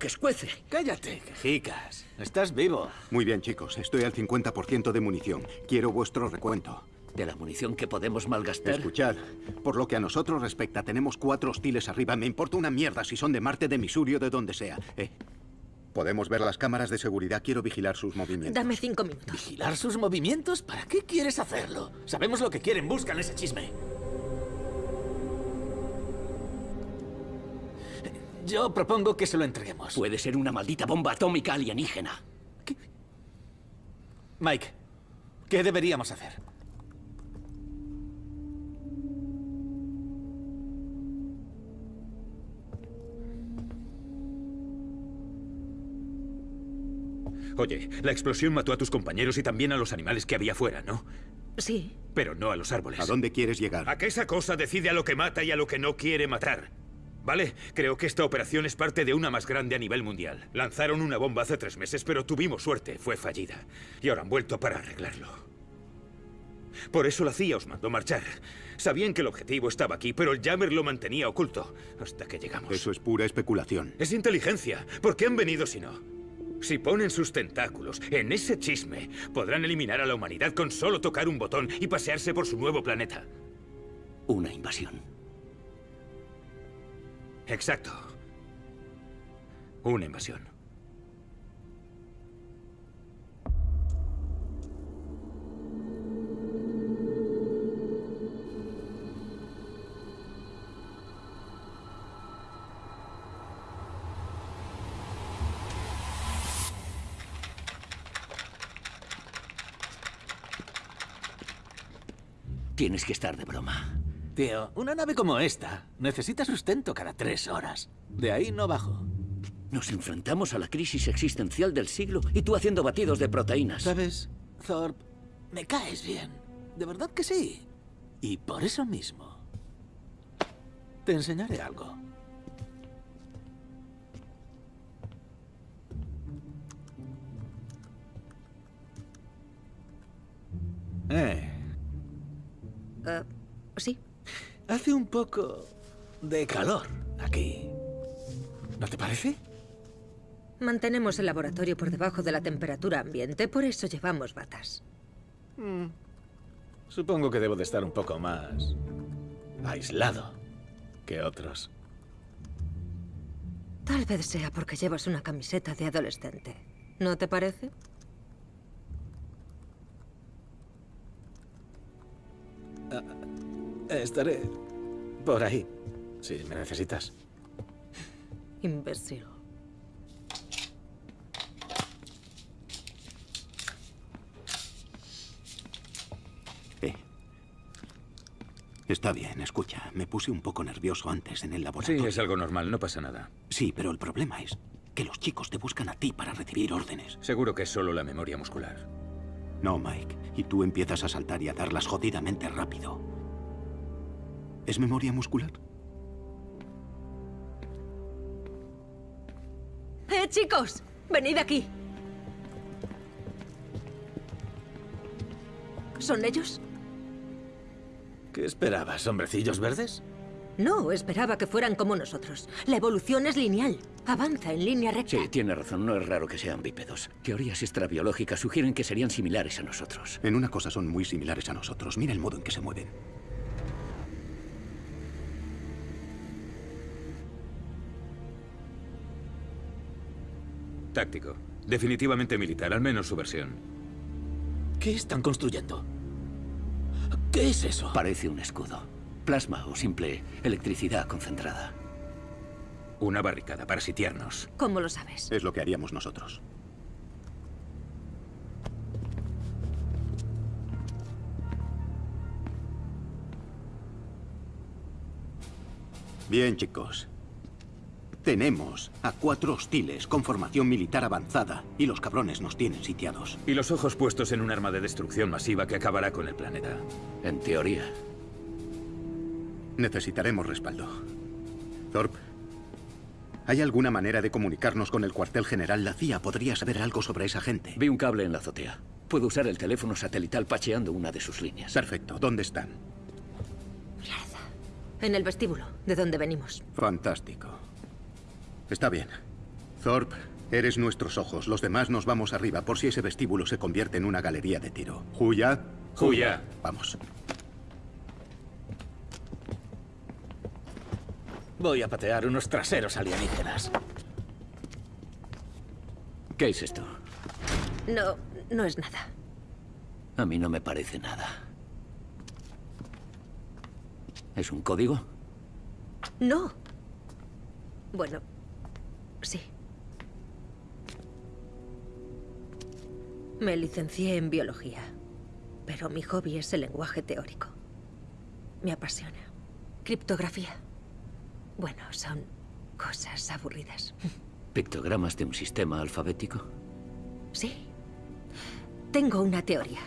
Que escuece. Cállate, quejicas. Estás vivo. Muy bien, chicos. Estoy al 50% de munición. Quiero vuestro recuento. ¿De la munición que podemos malgastar? Escuchad, por lo que a nosotros respecta, tenemos cuatro hostiles arriba. Me importa una mierda si son de Marte, de Missouri o de donde sea. Eh, podemos ver las cámaras de seguridad. Quiero vigilar sus movimientos. Dame cinco minutos. ¿Vigilar sus movimientos? ¿Para qué quieres hacerlo? Sabemos lo que quieren. Buscan ese chisme. Yo propongo que se lo entreguemos. Puede ser una maldita bomba atómica alienígena. Mike, ¿qué deberíamos hacer? Oye, la explosión mató a tus compañeros y también a los animales que había fuera, ¿no? Sí. Pero no a los árboles. ¿A dónde quieres llegar? A que esa cosa decide a lo que mata y a lo que no quiere matar. ¿Vale? Creo que esta operación es parte de una más grande a nivel mundial. Lanzaron una bomba hace tres meses, pero tuvimos suerte. Fue fallida. Y ahora han vuelto para arreglarlo. Por eso la CIA os mandó marchar. Sabían que el objetivo estaba aquí, pero el Jammer lo mantenía oculto. Hasta que llegamos. Eso es pura especulación. Es inteligencia. ¿Por qué han venido si no? Si ponen sus tentáculos en ese chisme, podrán eliminar a la humanidad con solo tocar un botón y pasearse por su nuevo planeta. Una invasión. Exacto. Una invasión. Tienes que estar de broma. Tío, una nave como esta necesita sustento cada tres horas. De ahí no bajo. Nos enfrentamos a la crisis existencial del siglo y tú haciendo batidos de proteínas. ¿Sabes, Thorpe? Me caes bien. De verdad que sí. Y por eso mismo, te enseñaré algo. Eh. Eh, sí. Hace un poco de calor aquí. ¿No te parece? Mantenemos el laboratorio por debajo de la temperatura ambiente, por eso llevamos batas. Mm. Supongo que debo de estar un poco más aislado que otros. Tal vez sea porque llevas una camiseta de adolescente. ¿No te parece? Ah, estaré por ahí, si me necesitas. Imbécil. Eh. Está bien, escucha. Me puse un poco nervioso antes en el laboratorio. Sí, es algo normal, no pasa nada. Sí, pero el problema es que los chicos te buscan a ti para recibir órdenes. Seguro que es solo la memoria muscular. No, Mike. Y tú empiezas a saltar y a darlas jodidamente rápido. ¿Es memoria muscular? ¡Eh, chicos! ¡Venid aquí! ¿Son ellos? ¿Qué esperabas, hombrecillos verdes? No, esperaba que fueran como nosotros. La evolución es lineal. Avanza en línea recta. Sí, tiene razón. No es raro que sean bípedos. Teorías extrabiológicas sugieren que serían similares a nosotros. En una cosa son muy similares a nosotros. Mira el modo en que se mueven. Táctico. Definitivamente militar, al menos su versión. ¿Qué están construyendo? ¿Qué es eso? Parece un escudo. Plasma o simple electricidad concentrada. Una barricada para sitiarnos. ¿Cómo lo sabes? Es lo que haríamos nosotros. Bien, chicos. Tenemos a cuatro hostiles con formación militar avanzada y los cabrones nos tienen sitiados. Y los ojos puestos en un arma de destrucción masiva que acabará con el planeta. En teoría. Necesitaremos respaldo. Thorpe, ¿hay alguna manera de comunicarnos con el cuartel general? La CIA podría saber algo sobre esa gente. Vi un cable en la azotea. Puedo usar el teléfono satelital pacheando una de sus líneas. Perfecto. ¿Dónde están? En el vestíbulo, de donde venimos. Fantástico. Está bien. Thorpe, eres nuestros ojos. Los demás nos vamos arriba por si ese vestíbulo se convierte en una galería de tiro. ¿Juya? Juya. Vamos. Voy a patear unos traseros alienígenas. ¿Qué es esto? No, no es nada. A mí no me parece nada. ¿Es un código? No. Bueno, sí. Me licencié en biología, pero mi hobby es el lenguaje teórico. Me apasiona. Criptografía. Bueno, son cosas aburridas. ¿Pictogramas de un sistema alfabético? Sí. Tengo una teoría.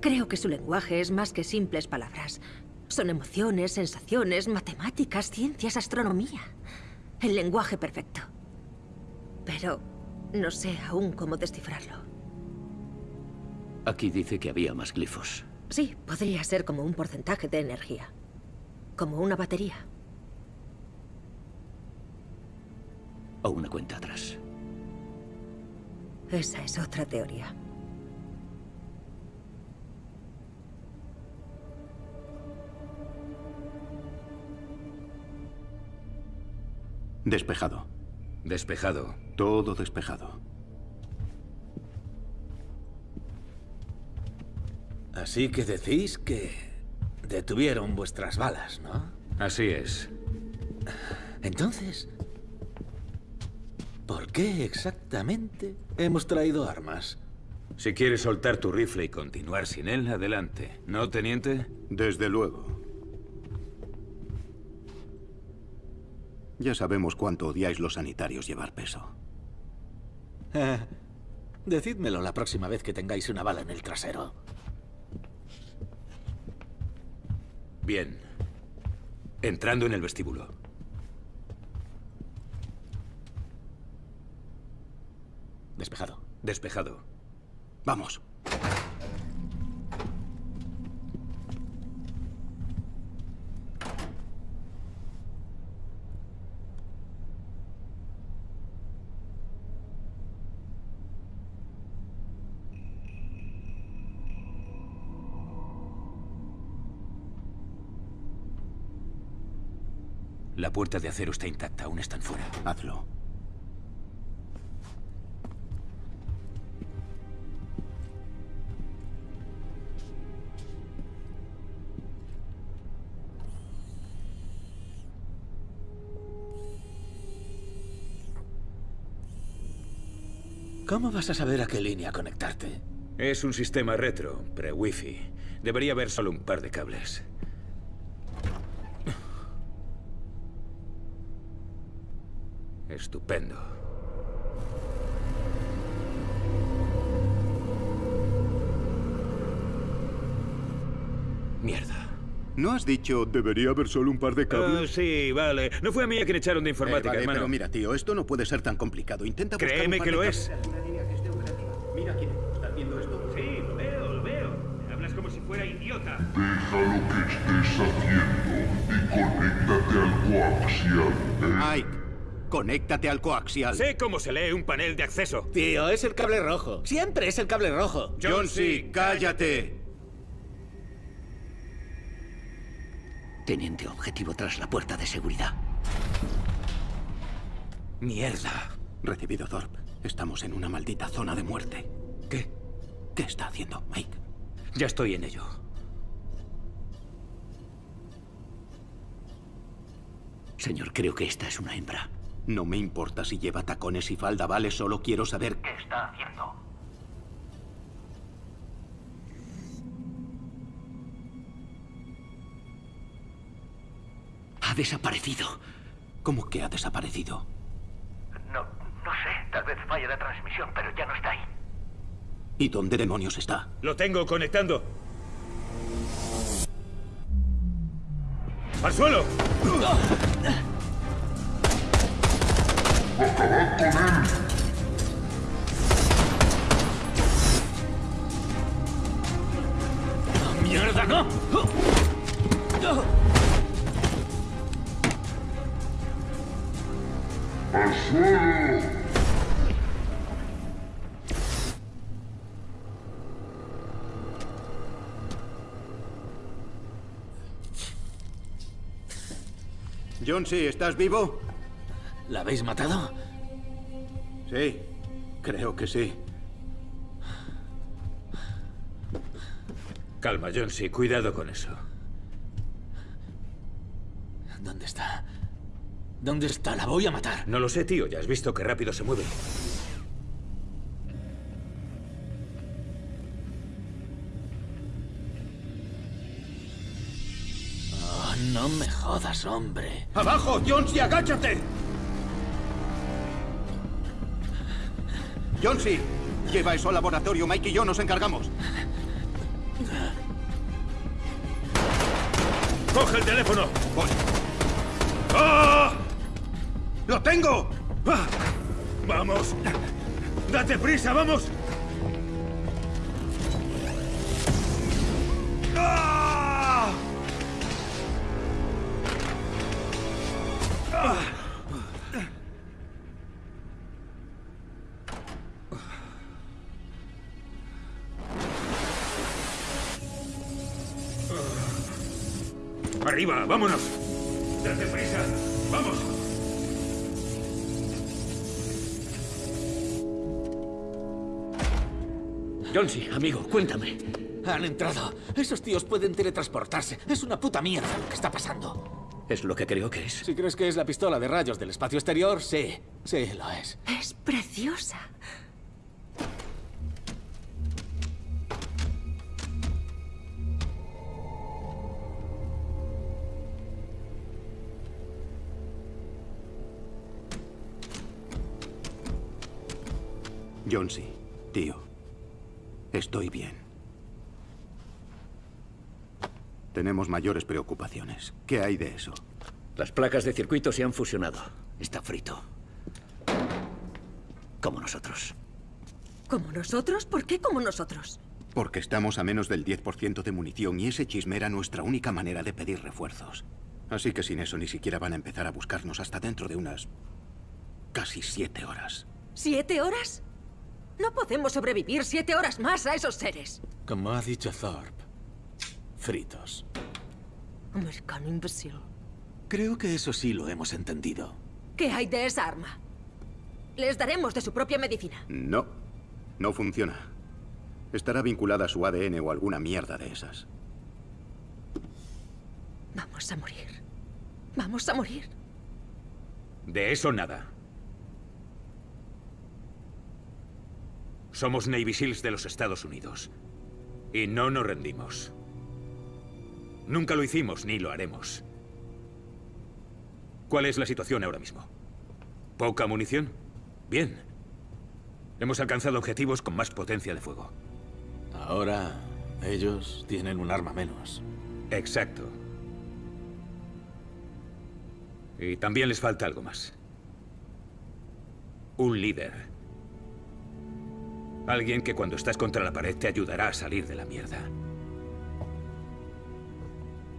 Creo que su lenguaje es más que simples palabras. Son emociones, sensaciones, matemáticas, ciencias, astronomía. El lenguaje perfecto. Pero no sé aún cómo descifrarlo. Aquí dice que había más glifos. Sí, podría ser como un porcentaje de energía. Como una batería. O una cuenta atrás. Esa es otra teoría. Despejado. Despejado. Todo despejado. Así que decís que detuvieron vuestras balas, ¿no? Así es. Entonces, ¿por qué exactamente hemos traído armas? Si quieres soltar tu rifle y continuar sin él, adelante. ¿No, teniente? Desde luego. Ya sabemos cuánto odiáis los sanitarios llevar peso. Decídmelo la próxima vez que tengáis una bala en el trasero. Bien. Entrando en el vestíbulo. Despejado. Despejado. Vamos. La puerta de acero está intacta, aún están fuera. Hazlo. ¿Cómo vas a saber a qué línea conectarte? Es un sistema retro, pre-wifi. Debería haber solo un par de cables. Estupendo. Mierda. ¿No has dicho debería haber solo un par de cables? Ah, sí, vale. No fue a mí a quien echaron de informática, Eh, vale, hermano. pero mira, tío, esto no puede ser tan complicado. Intenta buscar Créeme un par que de lo cables. es. Mira quién ¿Estás viendo esto? Sí, lo veo, lo veo. Hablas como si fuera idiota. Deja lo que estés haciendo y conéctate al coaxial. Mike, conéctate al coaxial. Sé cómo se lee un panel de acceso. Tío, es el cable rojo. Siempre es el cable rojo. John C., cállate. Teniente objetivo tras la puerta de seguridad. Mierda. Recibido, Thorpe. Estamos en una maldita zona de muerte. ¿Qué? ¿Qué está haciendo, Mike? Ya estoy en ello. Señor, creo que esta es una hembra. No me importa si lleva tacones y falda, vale, solo quiero saber ¿Qué está haciendo? Ha desaparecido. ¿Cómo que ha desaparecido? No, no sé. Tal vez falle la transmisión, pero ya no está ahí. ¿Y dónde demonios está? Lo tengo conectando. ¡Al suelo! ¡Mierda, no! ¡Al suelo! John, sí, ¿estás vivo? ¿La habéis matado? Sí, creo que sí. Calma, Jonesy. Cuidado con eso. ¿Dónde está? ¿Dónde está? La voy a matar. No lo sé, tío. Ya has visto qué rápido se mueve. Oh, no me jodas, hombre. ¡Abajo, Johnsy, agáchate! Johnsy, lleva eso al laboratorio. Mike y yo nos encargamos. ¡Coge el teléfono! Voy. ¡Ah! ¡Lo tengo! ¡Ah! ¡Vamos! ¡Date prisa, vamos! ¡Arriba, vámonos! ¡Date prisa! ¡Vamos! Johnsy, amigo, cuéntame. Han entrado. Esos tíos pueden teletransportarse. Es una puta mierda lo que está pasando. Es lo que creo que es. Si crees que es la pistola de rayos del espacio exterior, sí. Sí, lo es. Es preciosa. Johnsy, tío. Estoy bien. Tenemos mayores preocupaciones. ¿Qué hay de eso? Las placas de circuito se han fusionado. Está frito. Como nosotros. ¿Como nosotros? ¿Por qué como nosotros? Porque estamos a menos del 10% de munición y ese chisme era nuestra única manera de pedir refuerzos. Así que sin eso ni siquiera van a empezar a buscarnos hasta dentro de unas... casi siete horas. ¿Siete horas? No podemos sobrevivir siete horas más a esos seres. Como ha dicho Thorpe. Fritos. Americano imbécil. Creo que eso sí lo hemos entendido. ¿Qué hay de esa arma? Les daremos de su propia medicina. No, no funciona. Estará vinculada a su ADN o alguna mierda de esas. Vamos a morir. Vamos a morir. De eso nada. Somos Navy SEALs de los Estados Unidos. Y no nos rendimos. Nunca lo hicimos ni lo haremos. ¿Cuál es la situación ahora mismo? ¿Poca munición? Bien. Hemos alcanzado objetivos con más potencia de fuego. Ahora ellos tienen un arma menos. Exacto. Y también les falta algo más. Un líder. Alguien que cuando estás contra la pared te ayudará a salir de la mierda.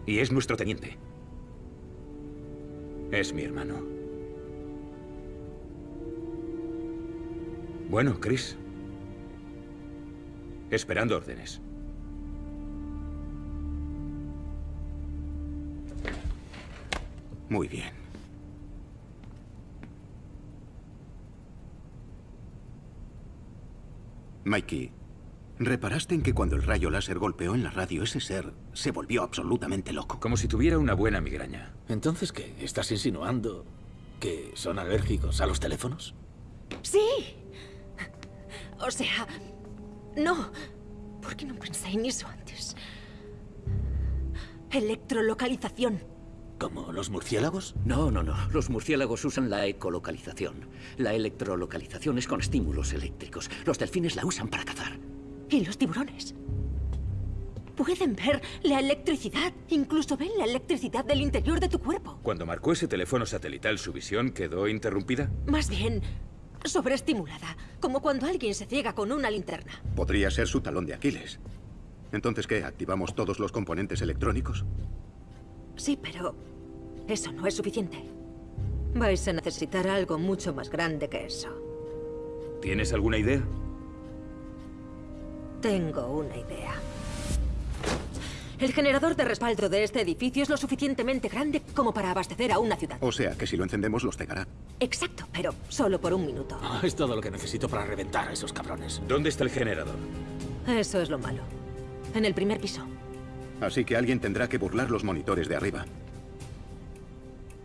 Y es nuestro teniente. Es mi hermano. Bueno, Chris. Esperando órdenes. Muy bien. Mikey, ¿reparaste en que cuando el rayo láser golpeó en la radio ese ser se volvió absolutamente loco? Como si tuviera una buena migraña. Entonces, ¿qué? ¿Estás insinuando ¿Que son alérgicos a los teléfonos? Sí. O sea, no. ¿Por qué no pensé en eso antes? Electrolocalización. ¿Como los murciélagos? No, no, no. Los murciélagos usan la ecolocalización. La electrolocalización es con estímulos eléctricos. Los delfines la usan para cazar. ¿Y los tiburones? Pueden ver la electricidad. Incluso ven la electricidad del interior de tu cuerpo. Cuando marcó ese teléfono satelital, ¿su visión quedó interrumpida? Más bien, sobreestimulada. Como cuando alguien se ciega con una linterna. Podría ser su talón de Aquiles. Entonces, ¿qué? ¿Activamos todos los componentes electrónicos? Sí, pero eso no es suficiente. Vais a necesitar algo mucho más grande que eso. ¿Tienes alguna idea? Tengo una idea. El generador de respaldo de este edificio es lo suficientemente grande como para abastecer a una ciudad. O sea, que si lo encendemos los cegará. Exacto, pero solo por un minuto. Ah, es todo lo que necesito para reventar a esos cabrones. ¿Dónde está el generador? Eso es lo malo. En el primer piso. Así que alguien tendrá que burlar los monitores de arriba.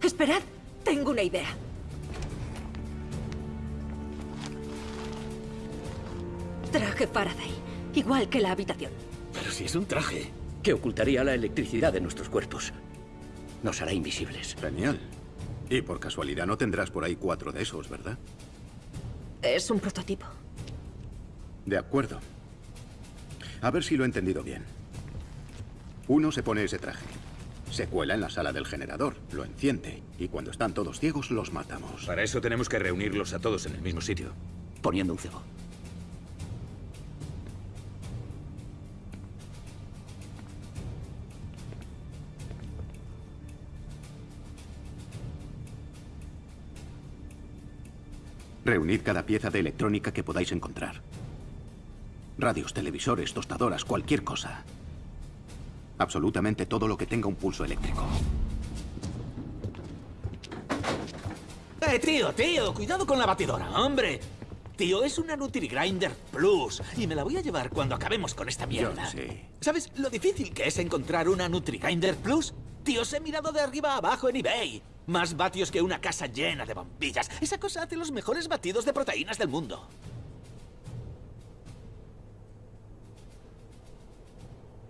Esperad, tengo una idea. Traje Faraday, igual que la habitación. Pero si es un traje. Que ocultaría la electricidad de nuestros cuerpos. Nos hará invisibles. Genial. Y por casualidad no tendrás por ahí cuatro de esos, ¿verdad? Es un prototipo. De acuerdo. A ver si lo he entendido bien. Uno se pone ese traje. Se cuela en la sala del generador, lo enciende, y cuando están todos ciegos, los matamos. Para eso tenemos que reunirlos a todos en el mismo sitio. Poniendo un cebo. Reunid cada pieza de electrónica que podáis encontrar. Radios, televisores, tostadoras, cualquier cosa. Absolutamente todo lo que tenga un pulso eléctrico. ¡Eh, tío, tío! Cuidado con la batidora, hombre. Tío, es una NutriGrinder Plus y me la voy a llevar cuando acabemos con esta mierda. Yo sé. ¿Sabes lo difícil que es encontrar una NutriGrinder Plus? Tío, os he mirado de arriba a abajo en eBay. Más vatios que una casa llena de bombillas. Esa cosa hace los mejores batidos de proteínas del mundo.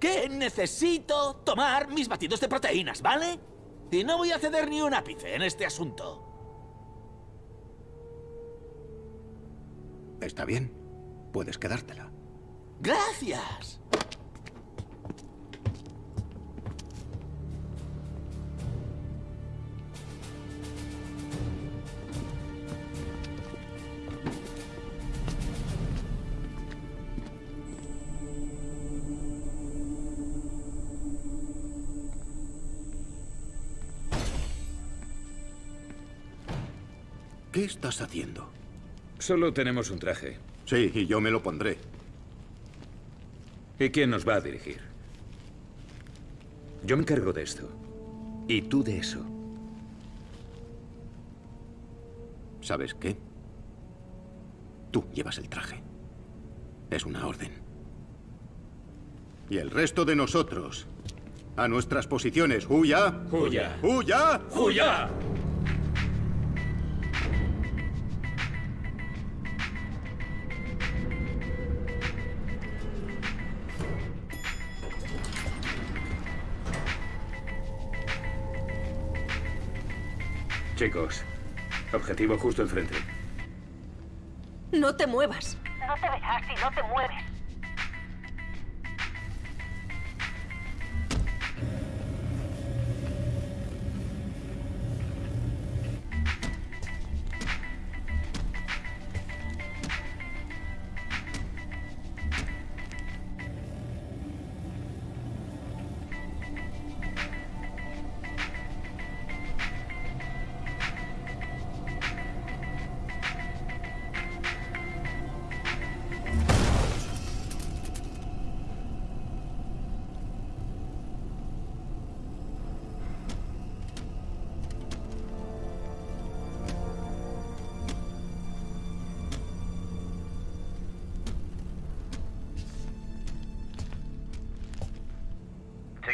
¿Qué? Necesito tomar mis batidos de proteínas, ¿vale? Y no voy a ceder ni un ápice en este asunto. Está bien. Puedes quedártela. ¡Gracias! ¿Qué estás haciendo? Solo tenemos un traje. Sí, y yo me lo pondré. ¿Y quién nos va a dirigir? Yo me encargo de esto. Y tú de eso. ¿Sabes qué? Tú llevas el traje. Es una orden. Y el resto de nosotros, a nuestras posiciones. ¡Huya! ¡Huya! ¡Huya! ¡Huya! Chicos, objetivo justo enfrente. No te muevas. No te verás si no te mueves.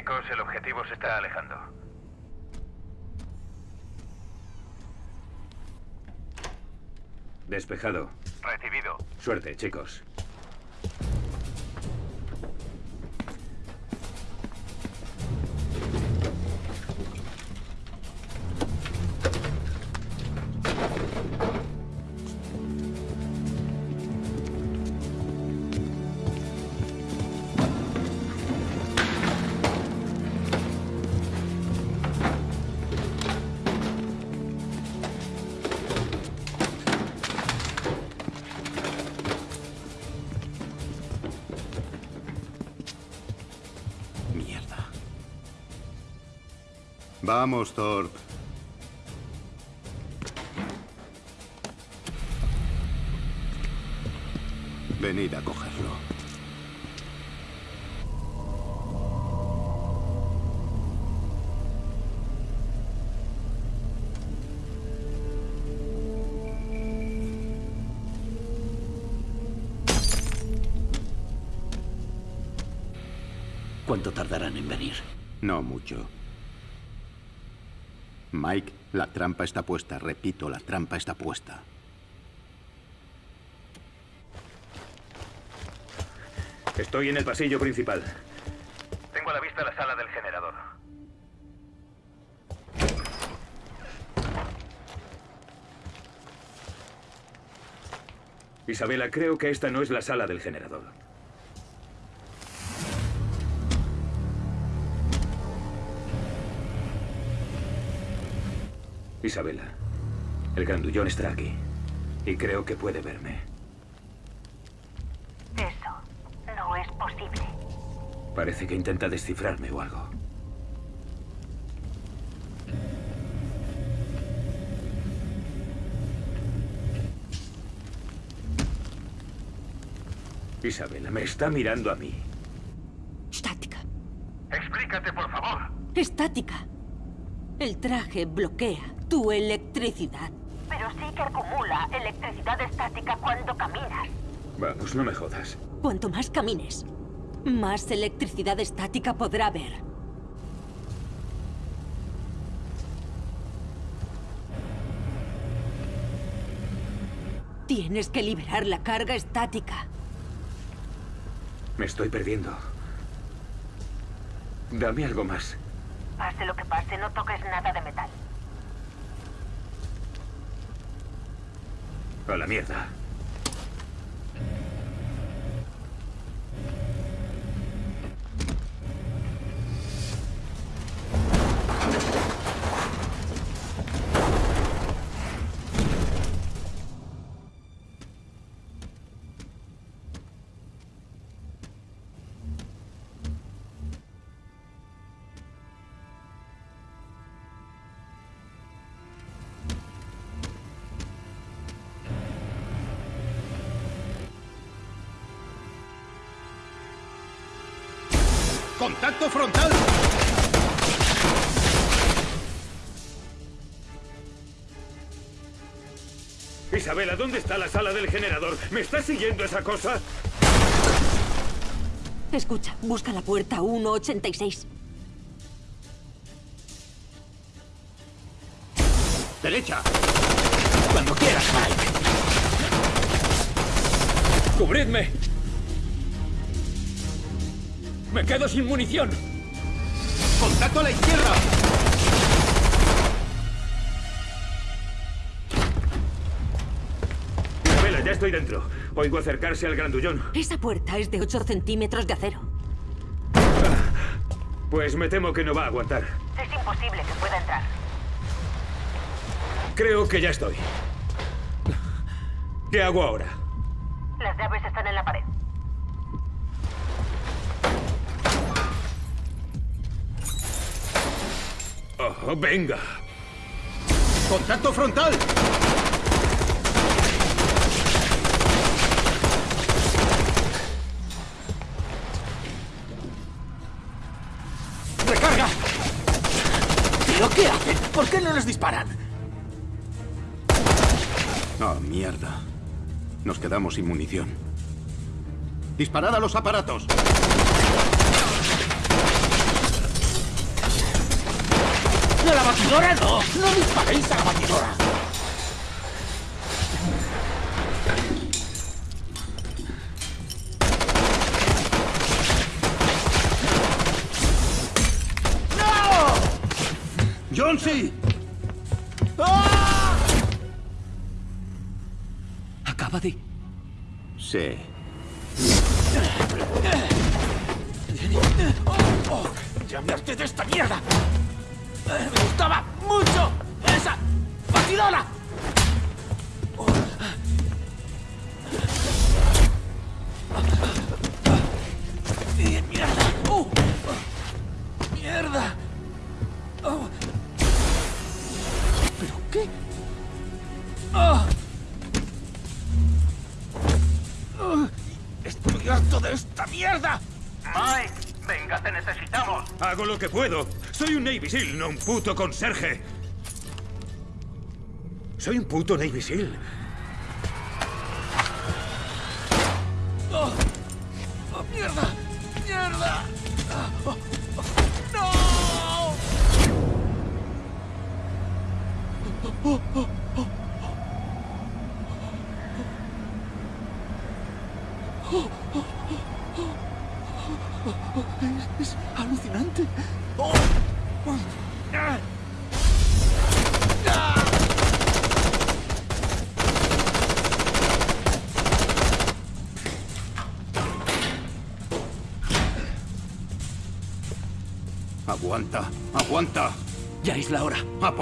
chicos, el objetivo se está alejando. Despejado. Recibido. Suerte, chicos. Vamos, Thorpe. Venid a cogerlo. ¿Cuánto tardarán en venir? No mucho. Mike, la trampa está puesta. Repito, la trampa está puesta. Estoy en el pasillo principal. Tengo a la vista la sala del generador. Isabela, creo que esta no es la sala del generador. Isabela, el grandullón está aquí. Y creo que puede verme. Eso no es posible. Parece que intenta descifrarme o algo. Isabela, me está mirando a mí. Estática. Explícate, por favor. Estática. El traje bloquea tu electricidad. Pero sí que acumula electricidad estática cuando caminas. Vamos, no me jodas. Cuanto más camines, más electricidad estática podrá haber. Tienes que liberar la carga estática. Me estoy perdiendo. Dame algo más. Pase lo que pase, no toques nada de metal. A la mierda. Isabela, ¿dónde está la sala del generador? ¿Me está siguiendo esa cosa? Escucha, busca la puerta 186. ¡Derecha! Cuando quieras, Mike. ¡Cubridme! ¡Me quedo sin munición! ¡Contacto a la izquierda! Estoy dentro. Oigo acercarse al grandullón. Esa puerta es de 8 centímetros de acero. Pues me temo que no va a aguantar. Es imposible que pueda entrar. Creo que ya estoy. ¿Qué hago ahora? Las llaves están en la pared. Oh, venga. ¡Contacto frontal! ¿Por qué no les disparan? Oh, mierda. Nos quedamos sin munición. ¡Disparad a los aparatos! ¡A la batidora no! ¡No disparéis a la batidora! Jonesy! Acaba de... Sí. Oh, ¡Ya me harté de esta mierda! Que puedo. Soy un Navy SEAL, no un puto conserje. Soy un puto Navy SEAL.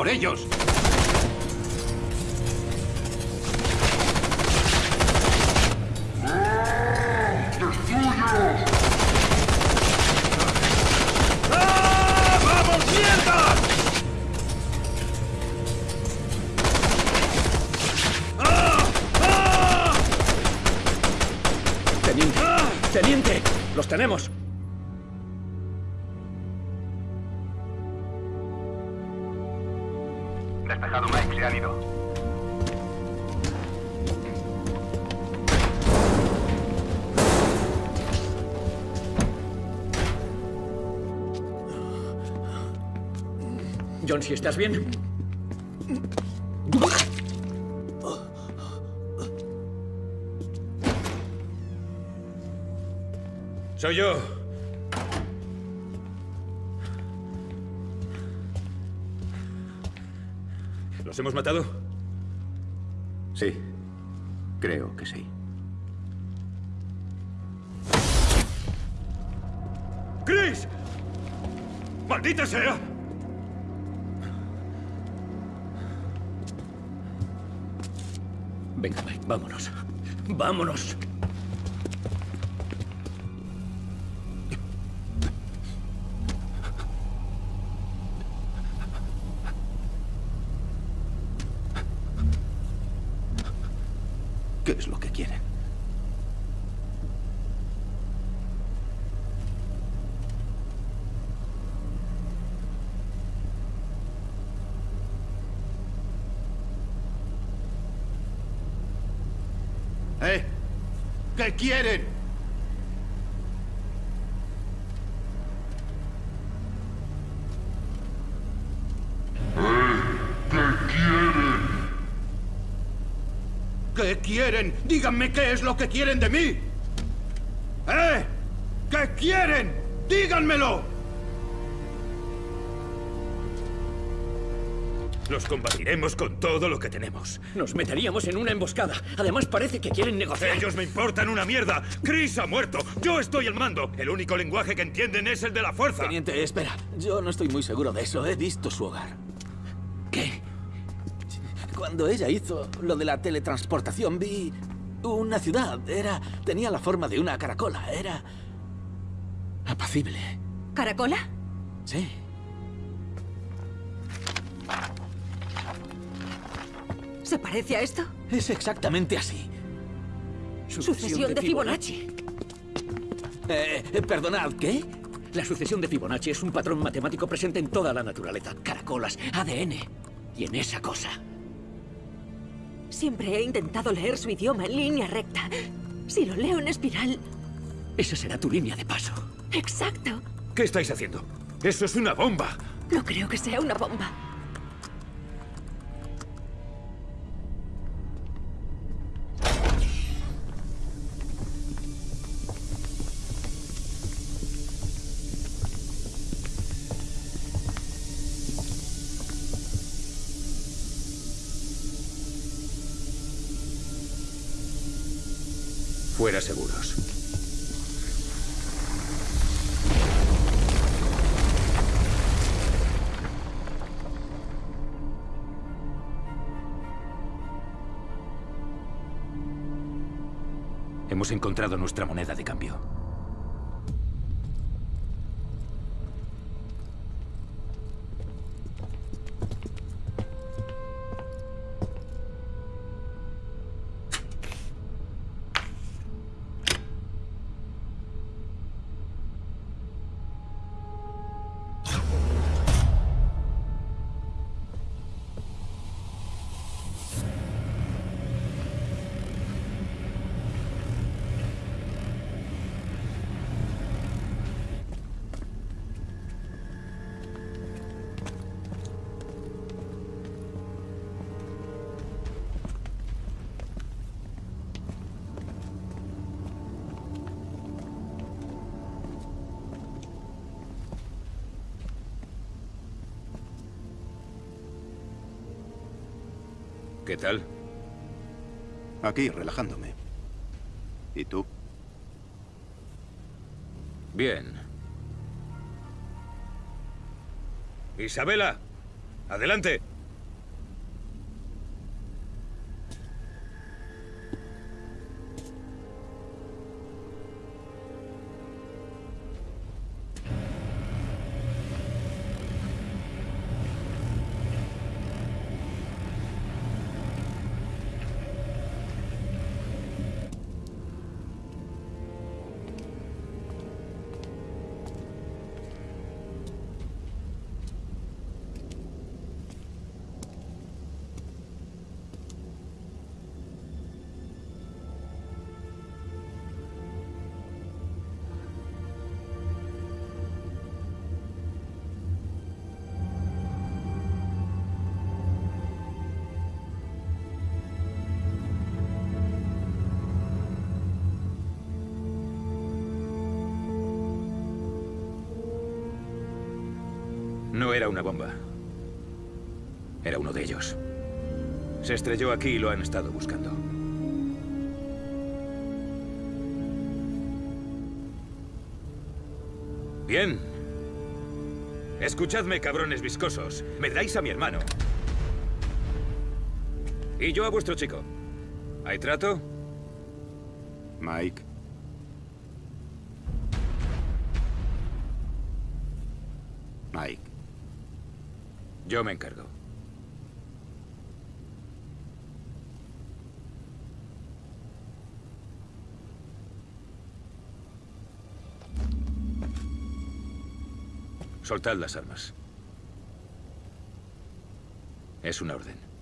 Por ellos! Si estás bien. Soy yo. ¿Los hemos matado? Sí. Creo que sí. ¡Chris! ¡Maldita sea! Venga, Mike, vámonos. ¡Vámonos! ¿Qué es lo que quieren? ¿Eh? ¿Qué quieren? ¿Qué quieren? Díganme qué es lo que quieren de mí. ¿Eh? ¿Qué quieren? Díganmelo. Los combatiremos con todo lo que tenemos. Nos meteríamos en una emboscada. Además, parece que quieren negociar. Ellos me importan una mierda. Chris ha muerto. Yo estoy al mando. El único lenguaje que entienden es el de la fuerza. Teniente, espera. Yo no estoy muy seguro de eso. He visto su hogar. ¿Qué? Cuando ella hizo lo de la teletransportación, vi una ciudad. Era. tenía la forma de una caracola. Era. apacible. ¿Caracola? Sí. ¿Se parece a esto? Es exactamente así. Sucesión, de, Fibonacci. Eh, eh, perdonad, ¿qué? La sucesión de Fibonacci es un patrón matemático presente en toda la naturaleza. Caracolas, ADN. Y en esa cosa. Siempre he intentado leer su idioma en línea recta. Si lo leo en espiral... Esa será tu línea de paso. Exacto. ¿Qué estáis haciendo? ¡Eso es una bomba! No creo que sea una bomba. Seguros. Hemos encontrado nuestra moneda de cambio. Relajándome. ¿Y tú? Bien. Isabela, adelante. Se estrelló aquí y lo han estado buscando. Bien. Escuchadme, cabrones viscosos. Me dais a mi hermano. Y yo a vuestro chico. ¿Hay trato? Mike. Mike. Yo me encargo. Soltad las armas. Es una orden.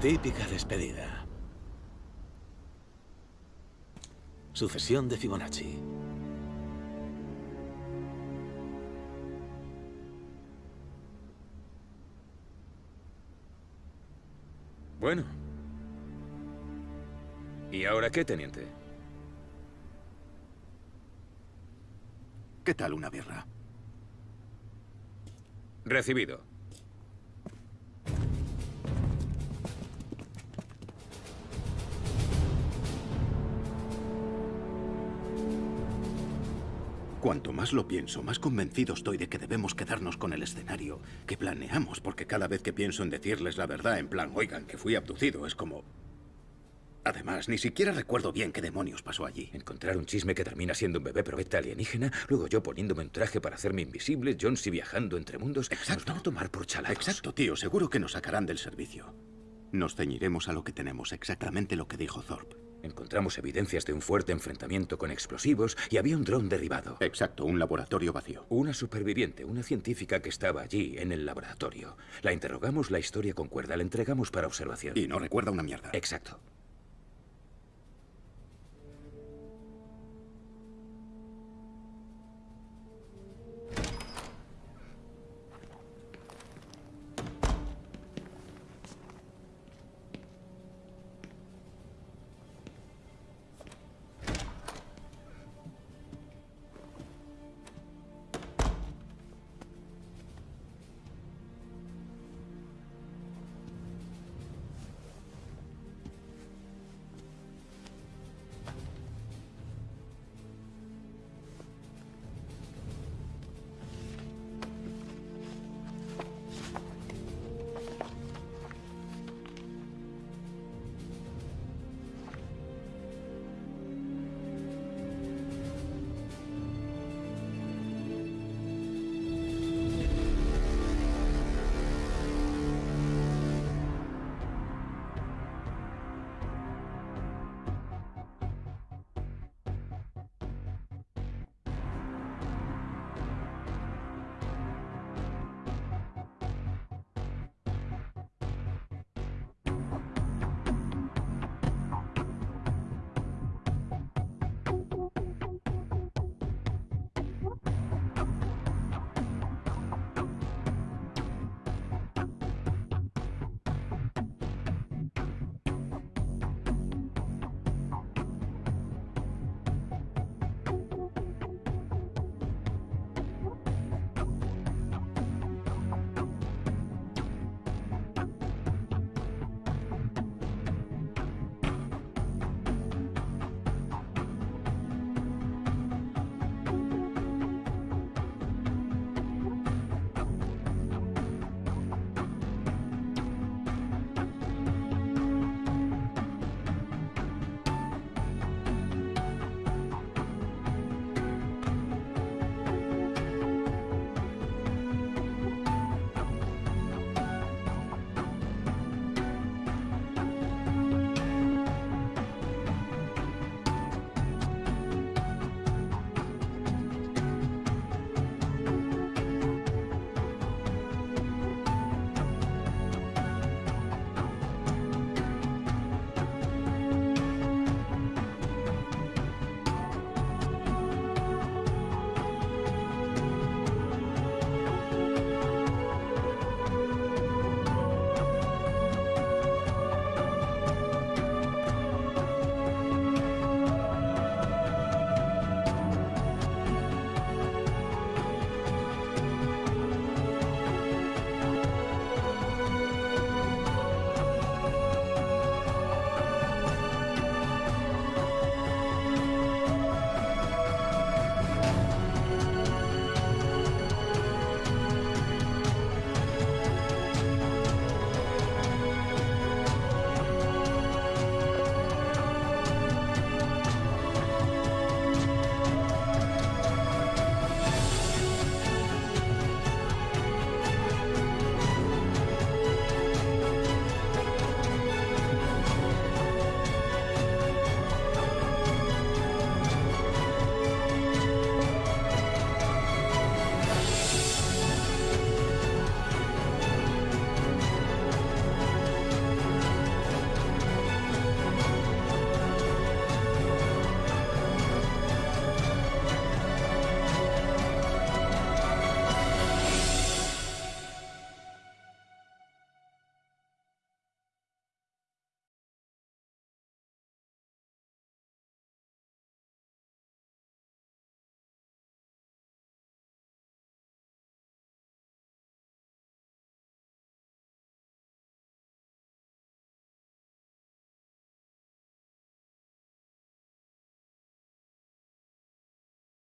Típica despedida. Sucesión de Fibonacci. Bueno. ¿Y ahora qué, teniente? ¿Qué tal una birra? Recibido. Cuanto más lo pienso, más convencido estoy de que debemos quedarnos con el escenario que planeamos, porque cada vez que pienso en decirles la verdad, en plan, oigan, que fui abducido, es como... Además, ni siquiera recuerdo bien qué demonios pasó allí. Encontrar un chisme que termina siendo un bebé probeta alienígena, luego yo poniéndome un traje para hacerme invisible, Jonesy viajando entre mundos. Exacto. Nos van a tomar por chalados. Exacto, tío. Seguro que nos sacarán del servicio. Nos ceñiremos a lo que tenemos, exactamente lo que dijo Thorpe. Encontramos evidencias de un fuerte enfrentamiento con explosivos y había un dron derribado. Exacto, un laboratorio vacío. Una superviviente, una científica que estaba allí, en el laboratorio. La interrogamos, la historia concuerda, la entregamos para observación. Y no recuerda una mierda. Exacto.